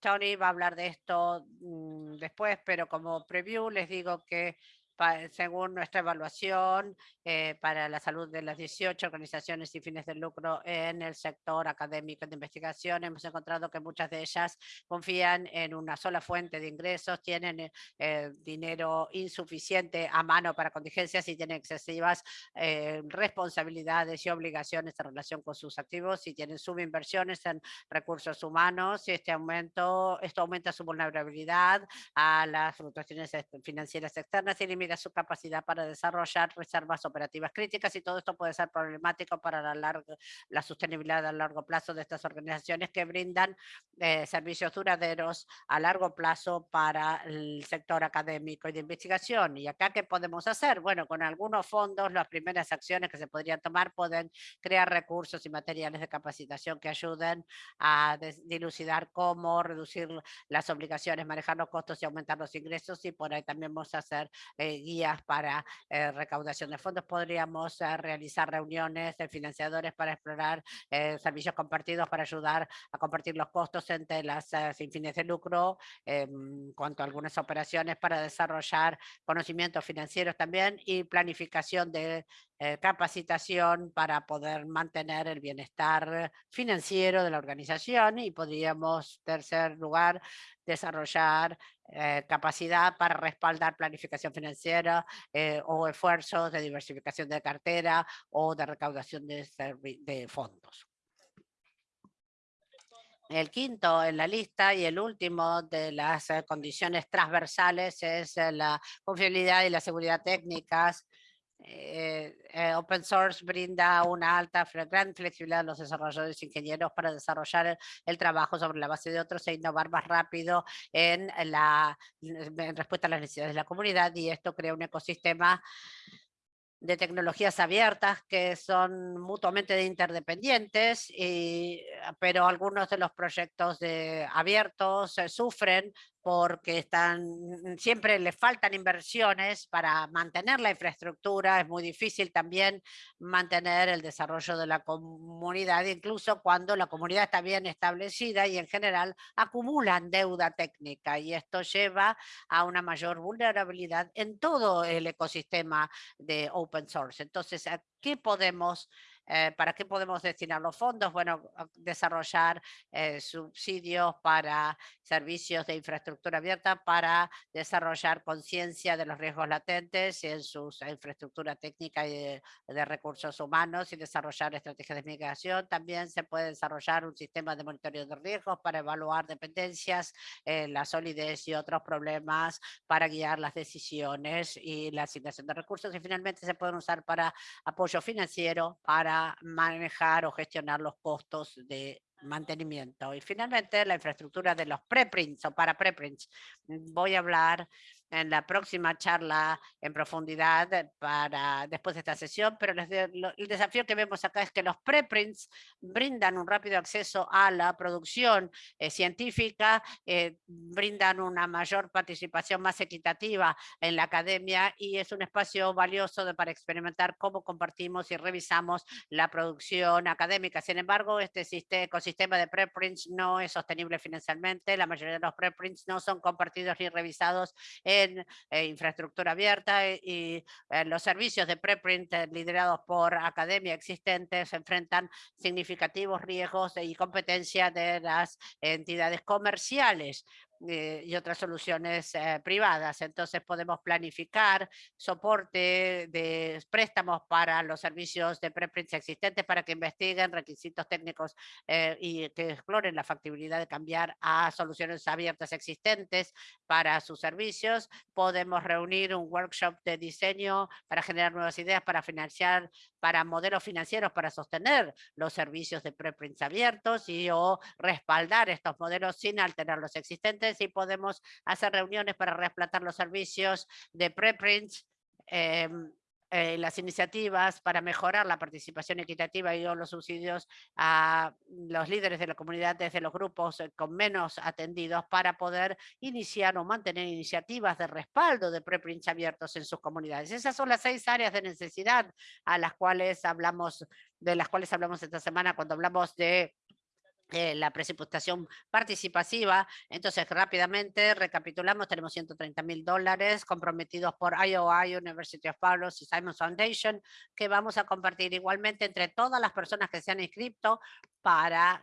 Tony va a hablar de esto mm, después, pero como preview les digo que según nuestra evaluación eh, para la salud de las 18 organizaciones sin fines de lucro en el sector académico de investigación, hemos encontrado que muchas de ellas confían en una sola fuente de ingresos, tienen eh, eh, dinero insuficiente a mano para contingencias y tienen excesivas responsabilidades y obligaciones en relación con sus activos y tienen subinversiones en recursos humanos y este aumento, esto aumenta su vulnerabilidad a las fluctuaciones financieras externas y limita su capacidad para desarrollar reservas operativas críticas y todo esto puede ser problemático para la, larga, la sostenibilidad a largo plazo de estas organizaciones que brindan eh, servicios duraderos a largo plazo para el sector académico y de investigación. ¿Y acá qué podemos hacer? Bueno, con algunos fondos, las primeras acciones que se podrían tomar pueden crear recursos y materiales de capacitación que ayuden a dilucidar cómo reducir las obligaciones, manejar los costos y aumentar los ingresos y por ahí también vamos a hacer eh, guías para eh, recaudación de fondos. Podríamos eh, realizar reuniones de financiadores para explorar eh, servicios compartidos para ayudar a compartir los costos entre las sin fines de lucro en cuanto a algunas operaciones para desarrollar conocimientos financieros también y planificación de capacitación para poder mantener el bienestar financiero de la organización y podríamos, tercer lugar, desarrollar eh, capacidad para respaldar planificación financiera eh, o esfuerzos de diversificación de cartera o de recaudación de, de fondos. El quinto en la lista y el último de las eh, condiciones transversales es la confiabilidad y la seguridad técnicas eh, eh, open source brinda una alta, gran flexibilidad a los desarrolladores ingenieros para desarrollar el, trabajo sobre la base de otros e innovar más rápido en, la, respuesta a las necesidades de la comunidad y esto crea un ecosistema de tecnologías abiertas que son mutuamente interdependientes, y, pero algunos de los proyectos de abiertos eh, sufren porque están, siempre le faltan inversiones para mantener la infraestructura, es muy difícil también mantener el desarrollo de la comunidad, incluso cuando la comunidad está bien establecida y en general acumulan deuda técnica y esto lleva a una mayor vulnerabilidad en todo el ecosistema de open source. Entonces, ¿qué podemos eh, ¿Para qué podemos destinar los fondos? Bueno, desarrollar eh, subsidios para servicios de infraestructura abierta para desarrollar conciencia de los riesgos latentes en su infraestructura técnica y de, recursos humanos y desarrollar estrategias de migración. También se puede desarrollar un sistema de monitoreo de riesgos para evaluar dependencias, eh, la solidez y otros problemas para guiar las decisiones y la asignación de recursos. Y finalmente se pueden usar para apoyo financiero, para manejar o gestionar los costos de mantenimiento. Y finalmente la infraestructura de los preprints o para preprints. Voy a hablar en la próxima charla en profundidad para después de esta sesión, pero el desafío que vemos acá es que los preprints brindan un rápido acceso a la producción eh, científica, eh, brindan una mayor participación más equitativa en la academia y es un espacio valioso de, para experimentar cómo compartimos y revisamos la producción académica. Sin embargo, este ecosistema de preprints no es sostenible financieramente. La mayoría de los preprints no son compartidos ni revisados en eh, infraestructura abierta y los servicios de preprint liderados por academia existentes enfrentan significativos riesgos y competencia de las entidades comerciales. Eh, y otras soluciones eh, privadas. Entonces podemos planificar soporte de préstamos para los servicios de preprints existentes para que investiguen requisitos técnicos eh, y que exploren la factibilidad de cambiar a soluciones abiertas existentes para sus servicios. Podemos reunir un workshop de diseño para generar nuevas ideas para financiar, para modelos financieros para sostener los servicios de preprints abiertos y o respaldar estos modelos sin alterar los existentes y podemos hacer reuniones para reemplazar los servicios de preprints, em, eh, las iniciativas para mejorar la participación equitativa y los subsidios a los líderes de la comunidad desde los grupos eh, con menos atendidos para poder iniciar o mantener iniciativas de respaldo de preprints abiertos en sus comunidades. Esas son las seis áreas de necesidad a las cuales hablamos, de las cuales hablamos esta semana cuando hablamos de eh, la presupuestación participativa. Entonces, rápidamente recapitulamos, tenemos 130 mil dólares comprometidos por IOI, University of Palos y Simon Foundation, que vamos a compartir igualmente entre todas las personas que se han inscrito para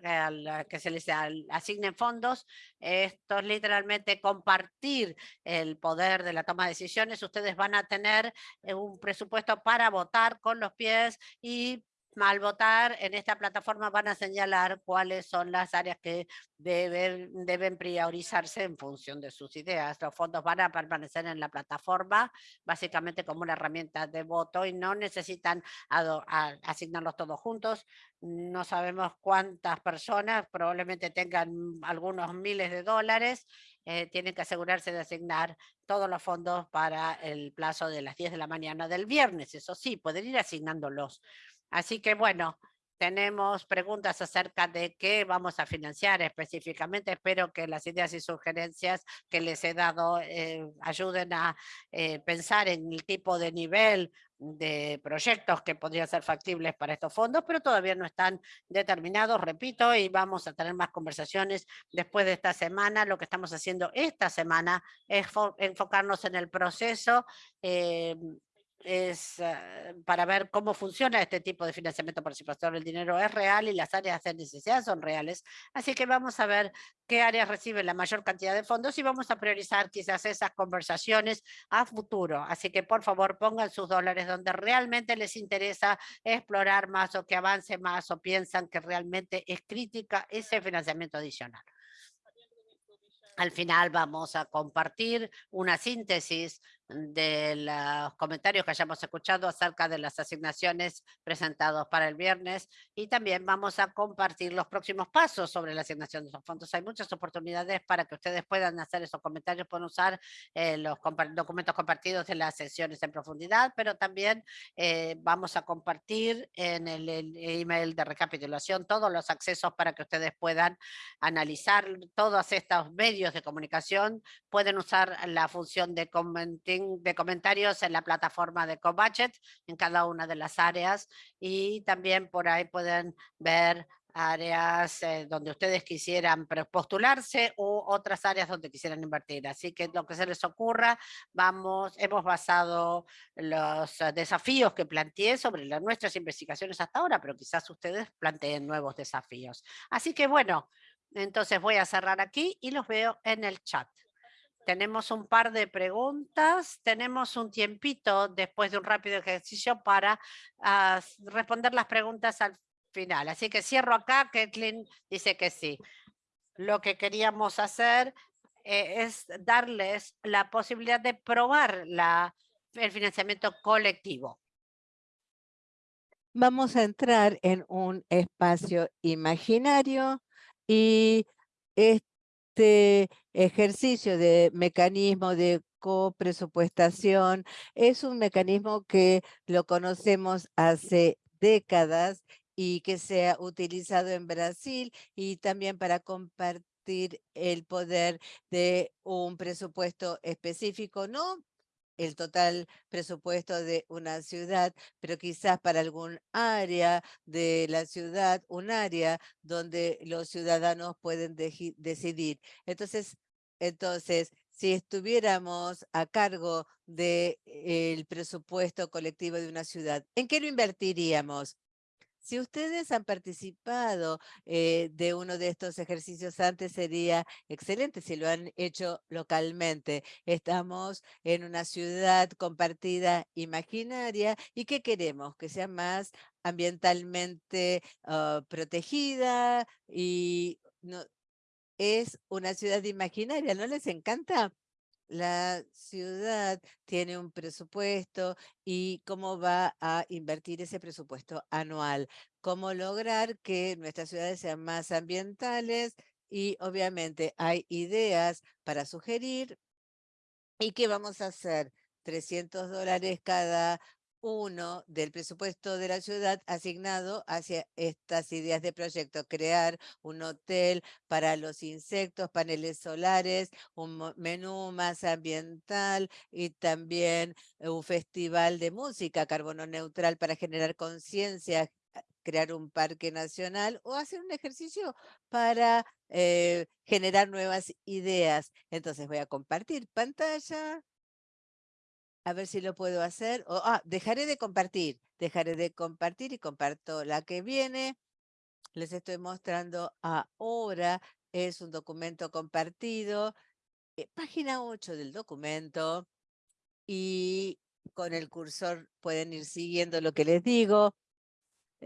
que se les asignen fondos. Esto es literalmente compartir el poder de la toma de decisiones. Ustedes van a tener eh, un presupuesto para votar con los pies y al votar en esta plataforma van a señalar cuáles son las áreas que deben, deben priorizarse en función de sus ideas. Los fondos van a permanecer en la plataforma básicamente como una herramienta de voto y no necesitan asignarlos todos juntos. No sabemos cuántas personas, probablemente tengan algunos miles de dólares, eh, tienen que asegurarse de asignar todos los fondos para el plazo de las 10 de la mañana del viernes. Eso sí, pueden ir asignándolos. Así que bueno, tenemos preguntas acerca de qué vamos a financiar específicamente. Espero que las ideas y sugerencias que les he dado eh, ayuden a eh, pensar en el tipo de nivel de proyectos que podrían ser factibles para estos fondos, pero todavía no están determinados, repito, y vamos a tener más conversaciones después de esta semana. Lo que estamos haciendo esta semana es enfocarnos en el proceso eh, es ah, para ver cómo funciona este tipo de financiamiento participación. El dinero es real y las áreas de necesidad son reales. Así que vamos a ver qué áreas reciben la mayor cantidad de fondos y vamos a priorizar quizás esas conversaciones a futuro. Así que por favor pongan sus dólares donde realmente les interesa explorar más o que avance más o piensan que realmente es crítica ese financiamiento adicional. Al final vamos a compartir una síntesis de los comentarios que hayamos escuchado acerca de las asignaciones presentados para el viernes y también vamos a compartir los próximos pasos sobre la asignación de los fondos. Hay muchas oportunidades para que ustedes puedan hacer esos comentarios, pueden usar eh, los documentos compartidos de las sesiones en profundidad, pero también eh, vamos a compartir en el, el, email de recapitulación todos los accesos para que ustedes puedan analizar todos estos medios de comunicación, pueden usar la función de de comentarios en la plataforma de CoBudget en cada una de las áreas y también por ahí pueden ver áreas eh, donde ustedes quisieran postularse u otras áreas donde quisieran invertir. Así que lo que se les ocurra, vamos, hemos basado los eh, desafíos que planteé sobre las, nuestras investigaciones hasta ahora, pero quizás ustedes planteen nuevos desafíos. Así que bueno, entonces voy a cerrar aquí y los veo en el chat. Tenemos un par de preguntas, tenemos un tiempito después de un rápido ejercicio para ah, responder las preguntas al final. Así que cierro acá, Kathleen dice que sí. Lo que queríamos hacer eh, es darles la posibilidad de probar el financiamiento colectivo. Vamos a entrar en un espacio imaginario y este ejercicio de mecanismo de copresupuestación es un mecanismo que lo conocemos hace décadas y que se ha utilizado en Brasil y también para compartir el poder de un presupuesto específico, no el total presupuesto de una ciudad, pero quizás para algún área de la ciudad, un área donde los ciudadanos pueden decidir. Entonces, entonces, si estuviéramos a cargo del presupuesto colectivo de una ciudad, ¿en qué lo invertiríamos? Si ustedes han participado eh, de uno de estos ejercicios antes, sería excelente si lo han hecho localmente. Estamos en una ciudad compartida imaginaria y ¿qué queremos? Que sea más ambientalmente ah, protegida y es una ciudad imaginaria, ¿no les encanta? La ciudad tiene un presupuesto y cómo va a invertir ese presupuesto anual. Cómo lograr que nuestras ciudades sean más ambientales y obviamente hay ideas para sugerir. ¿Y qué vamos a hacer? 300 dólares cada uno del presupuesto de la ciudad asignado hacia estas ideas de proyecto, crear un hotel para los insectos, paneles solares, un menú más ambiental y también un festival de música carbono neutral para generar conciencia crear un parque nacional o hacer un ejercicio para eh, generar nuevas ideas. Entonces voy a compartir pantalla a ver si lo puedo hacer. ah, dejaré de compartir. Dejaré de compartir y comparto la que viene. Les estoy mostrando ahora. Es un documento compartido. Eh, página 8 del documento. Y con el cursor pueden ir siguiendo lo que les digo.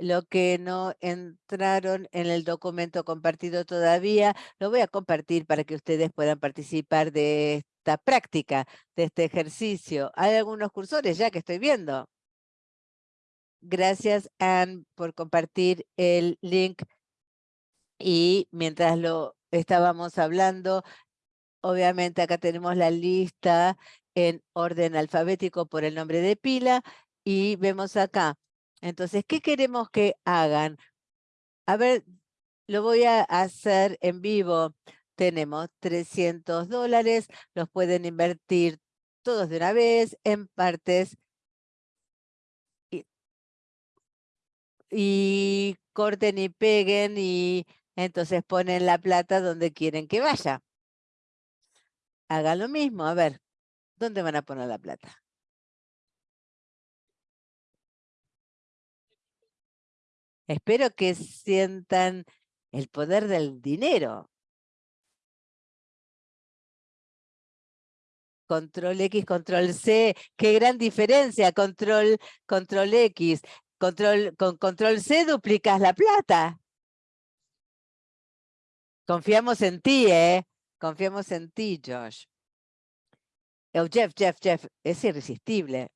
Lo que no entraron en el documento compartido todavía, lo voy a compartir para que ustedes puedan participar de práctica, de este ejercicio. Hay algunos cursores ya que estoy viendo. Gracias, Anne, por compartir el link. Y mientras lo estábamos hablando, obviamente acá tenemos la lista en orden alfabético por el nombre de pila y vemos acá. Entonces, ¿qué queremos que hagan? A ver, lo voy a hacer en vivo tenemos 300 dólares, los pueden invertir todos de una vez en partes y, corten y peguen y entonces ponen la plata donde quieren que vaya. Hagan lo mismo, a ver, ¿dónde van a poner la plata? Espero que sientan el poder del dinero. Control X, Control C, qué gran diferencia, Control, control X. Control, con Control C duplicas la plata. Confiamos en ti, ¿eh? Confiamos en ti, Josh. Oh, Jeff, Jeff, Jeff, es irresistible.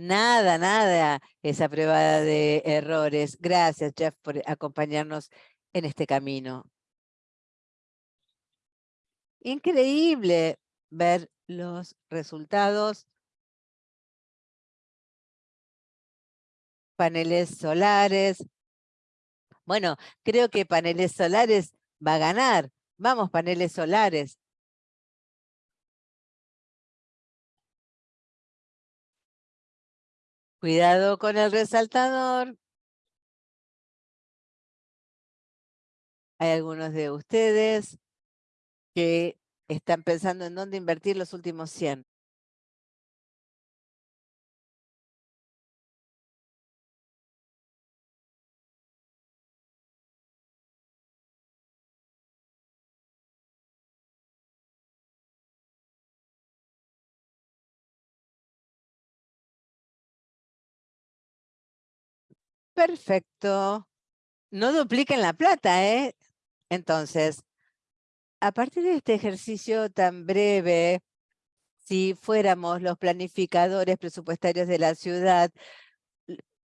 Nada, nada, esa prueba de errores. Gracias, Jeff, por acompañarnos en este camino. Increíble ver los resultados. Paneles solares. Bueno, creo que paneles solares va a ganar. Vamos, paneles solares. Cuidado con el resaltador. Hay algunos de ustedes que están pensando en dónde invertir los últimos 100. Perfecto. No dupliquen la plata, ¿eh? Entonces, a partir de este ejercicio tan breve, si fuéramos los planificadores presupuestarios de la ciudad,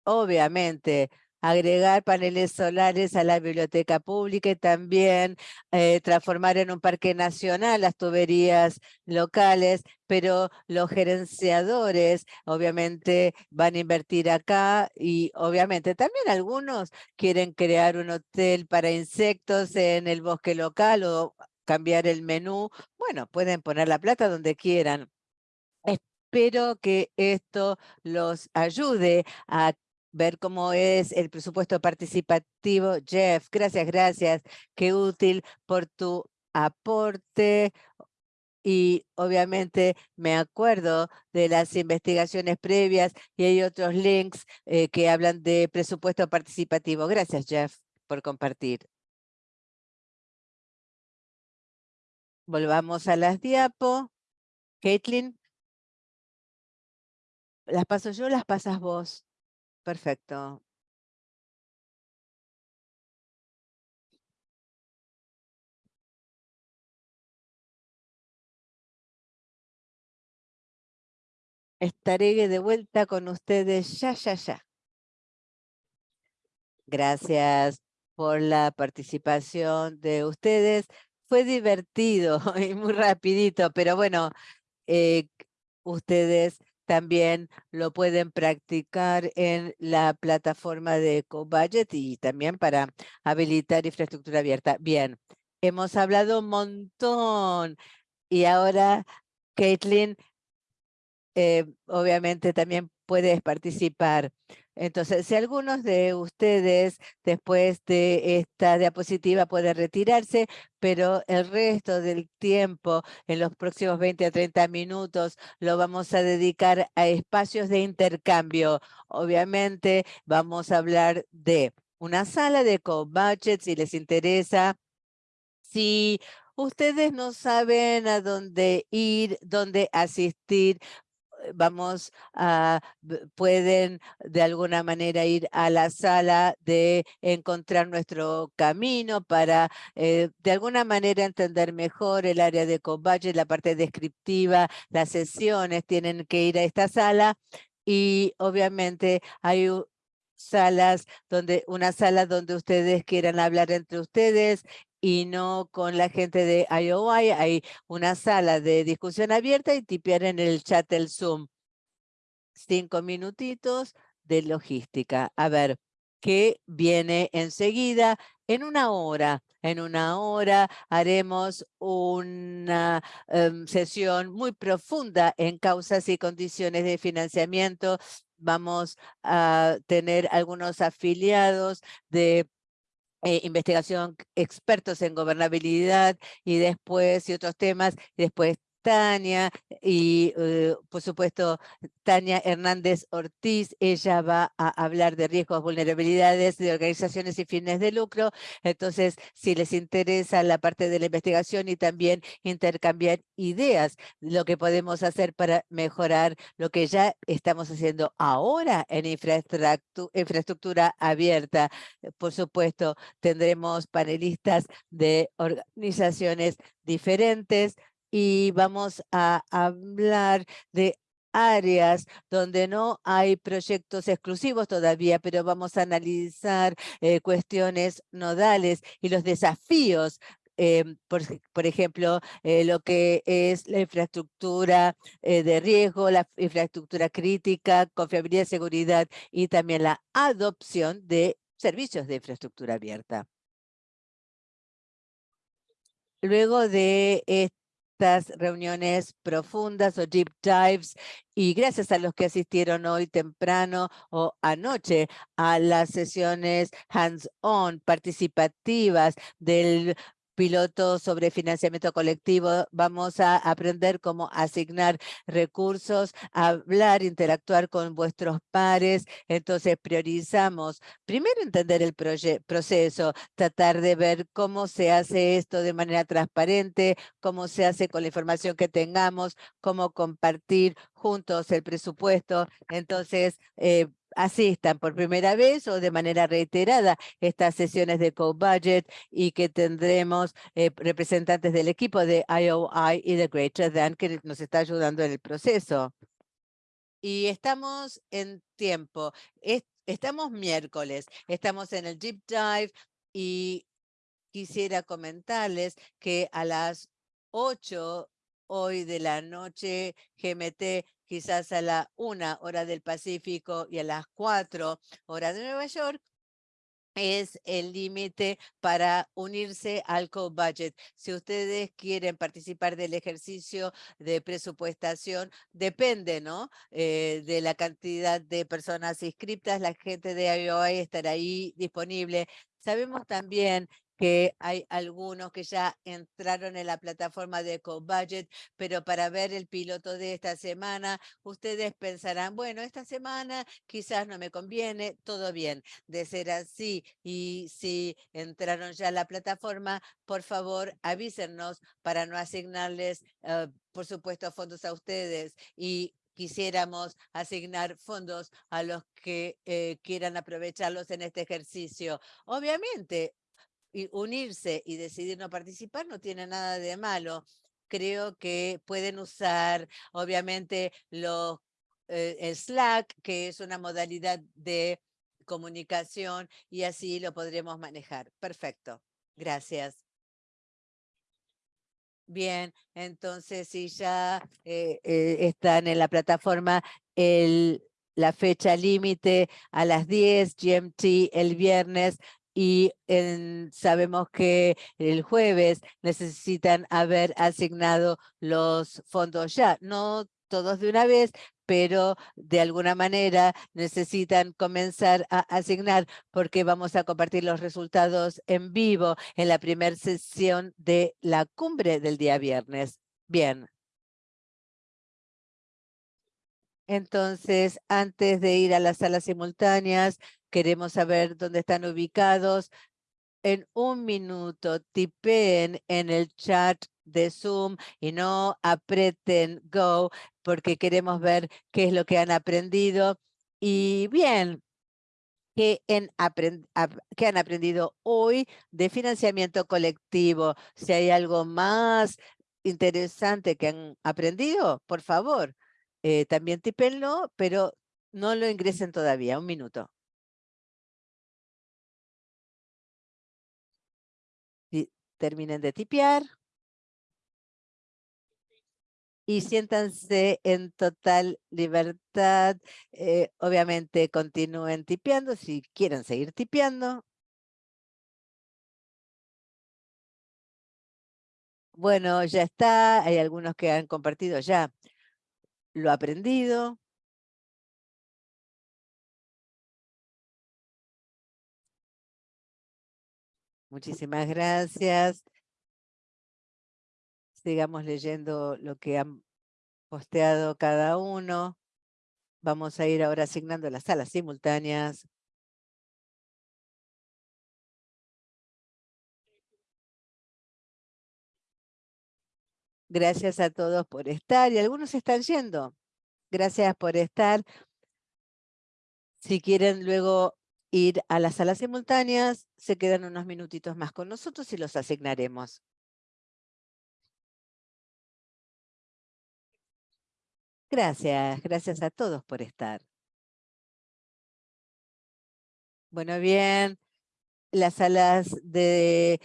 obviamente agregar paneles solares a la biblioteca pública y también eh, transformar en un parque nacional las tuberías locales, pero los gerenciadores obviamente van a invertir acá y obviamente también algunos quieren crear un hotel para insectos en el bosque local o cambiar el menú. Bueno, pueden poner la plata donde quieran. Espero que esto los ayude a ver cómo es el presupuesto participativo. Jeff, gracias, gracias. Qué útil por tu aporte. Y obviamente me acuerdo de las investigaciones previas y hay otros links eh, que hablan de presupuesto participativo. Gracias, Jeff, por compartir. Volvamos a las diapo. Caitlin. ¿Las paso yo las pasas vos? Perfecto. Estaré de vuelta con ustedes ya, ya, ya. Gracias por la participación de ustedes. Fue divertido y muy rapidito, pero bueno, eh, ustedes también lo pueden practicar en la plataforma de CoBudget y también para habilitar infraestructura abierta. Bien, hemos hablado un montón y ahora, Caitlin, eh, obviamente también puedes participar. Entonces, si algunos de ustedes después de esta diapositiva puede retirarse, pero el resto del tiempo, en los próximos 20 a 30 minutos, lo vamos a dedicar a espacios de intercambio. Obviamente, vamos a hablar de una sala de co-budget, si les interesa. Si ustedes no saben a dónde ir, dónde asistir, vamos a, pueden de alguna manera ir a la sala de encontrar nuestro camino para eh, de alguna manera entender mejor el área de combate, la parte descriptiva, las sesiones, tienen que ir a esta sala y obviamente hay salas donde una sala donde ustedes quieran hablar entre ustedes y no con la gente de IOI. Hay una sala de discusión abierta y tipear en el chat el Zoom. Cinco minutitos de logística. A ver, ¿qué viene enseguida? En una hora, en una hora haremos una em, sesión muy profunda en causas y condiciones de financiamiento. Vamos a tener algunos afiliados de eh, investigación, expertos en gobernabilidad y después y otros temas, y después Tania y eh, por supuesto Tania Hernández Ortiz, ella va a hablar de riesgos, vulnerabilidades de organizaciones y fines de lucro. Entonces, si les interesa la parte de la investigación y también intercambiar ideas, lo que podemos hacer para mejorar lo que ya estamos haciendo ahora en infraestructura abierta. Por supuesto, tendremos panelistas de organizaciones diferentes, y vamos a hablar de áreas donde no hay proyectos exclusivos todavía, pero vamos a analizar eh, cuestiones nodales y los desafíos eh, por, ejemplo, eh, lo que es la infraestructura de riesgo, la infraestructura crítica, confiabilidad, seguridad y también la adopción de servicios de infraestructura abierta. Luego de estas reuniones profundas o deep dives y gracias a los que asistieron hoy temprano o anoche a las sesiones hands-on participativas del piloto sobre financiamiento colectivo, vamos a aprender cómo asignar recursos, hablar, interactuar con vuestros pares. Entonces priorizamos primero entender el proceso, tratar de ver cómo se hace esto de manera transparente, cómo se hace con la información que tengamos, cómo compartir juntos el presupuesto. Entonces, eh, asistan por primera vez o de manera reiterada estas sesiones de co-budget y que tendremos eh, representantes del equipo de IOI y de Greater Than que nos está ayudando en el proceso. Y estamos en tiempo. estamos miércoles, estamos en el Deep Dive y quisiera comentarles que a las 8 hoy de la noche GMT, quizás a la 1 hora del Pacífico y a las 4 horas de Nueva York, es el límite para unirse al co-budget. Si ustedes quieren participar del ejercicio de presupuestación, depende ¿no? Eh, de la cantidad de personas inscriptas, la gente de IOI estará ahí disponible. Sabemos también que hay algunos que ya entraron en la plataforma de EcoBudget, pero para ver el piloto de esta semana, ustedes pensarán, bueno, esta semana quizás no me conviene, todo bien. De ser así, y si entraron ya a la plataforma, por favor avísenos para no asignarles, eh, por supuesto, fondos a ustedes y quisiéramos asignar fondos a los que eh, quieran aprovecharlos en este ejercicio. Obviamente, y unirse y decidir no participar no tiene nada de malo. Creo que pueden usar, obviamente, los eh, Slack, que es una modalidad de comunicación, y así lo podremos manejar. Perfecto. Gracias. Bien, entonces si ya eh, eh, están en la plataforma el, la fecha límite a las 10 GMT el viernes y sabemos que el jueves necesitan haber asignado los fondos ya, no todos de una vez, pero de alguna manera necesitan comenzar a asignar porque vamos a compartir los resultados en vivo en la primera sesión de la cumbre del día viernes. Bien. Entonces, antes de ir a las salas simultáneas, queremos saber dónde están ubicados. En un minuto, tipen en el chat de Zoom y no aprieten Go porque queremos ver qué es lo que han aprendido. Y bien, ¿qué, en ¿qué han aprendido hoy de financiamiento colectivo? Si hay algo más interesante que han aprendido, por favor, eh, también tipenlo, pero no lo ingresen todavía. Un minuto. Terminen de tipear. Y siéntanse en total libertad. Eh, obviamente continúen tipeando si quieren seguir tipeando. Bueno, ya está. Hay algunos que han compartido ya lo aprendido. Muchísimas gracias. Sigamos leyendo lo que han posteado cada uno. Vamos a ir ahora asignando las salas simultáneas. Gracias a todos por estar y algunos están yendo. Gracias por estar. Si quieren luego ir a las salas simultáneas, se quedan unos minutitos más con nosotros y los asignaremos. Gracias, gracias a todos por estar. Bueno, bien, las salas de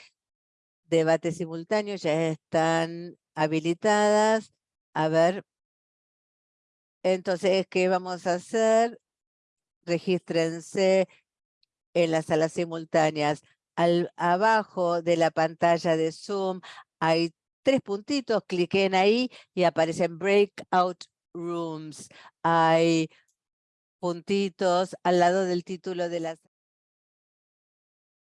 debate simultáneo ya están habilitadas. A ver, entonces, ¿qué vamos a hacer? Regístrense en las salas simultáneas. Al, abajo de la pantalla de Zoom hay tres puntitos, cliquen ahí y aparecen Breakout Rooms. Hay puntitos al lado del título de las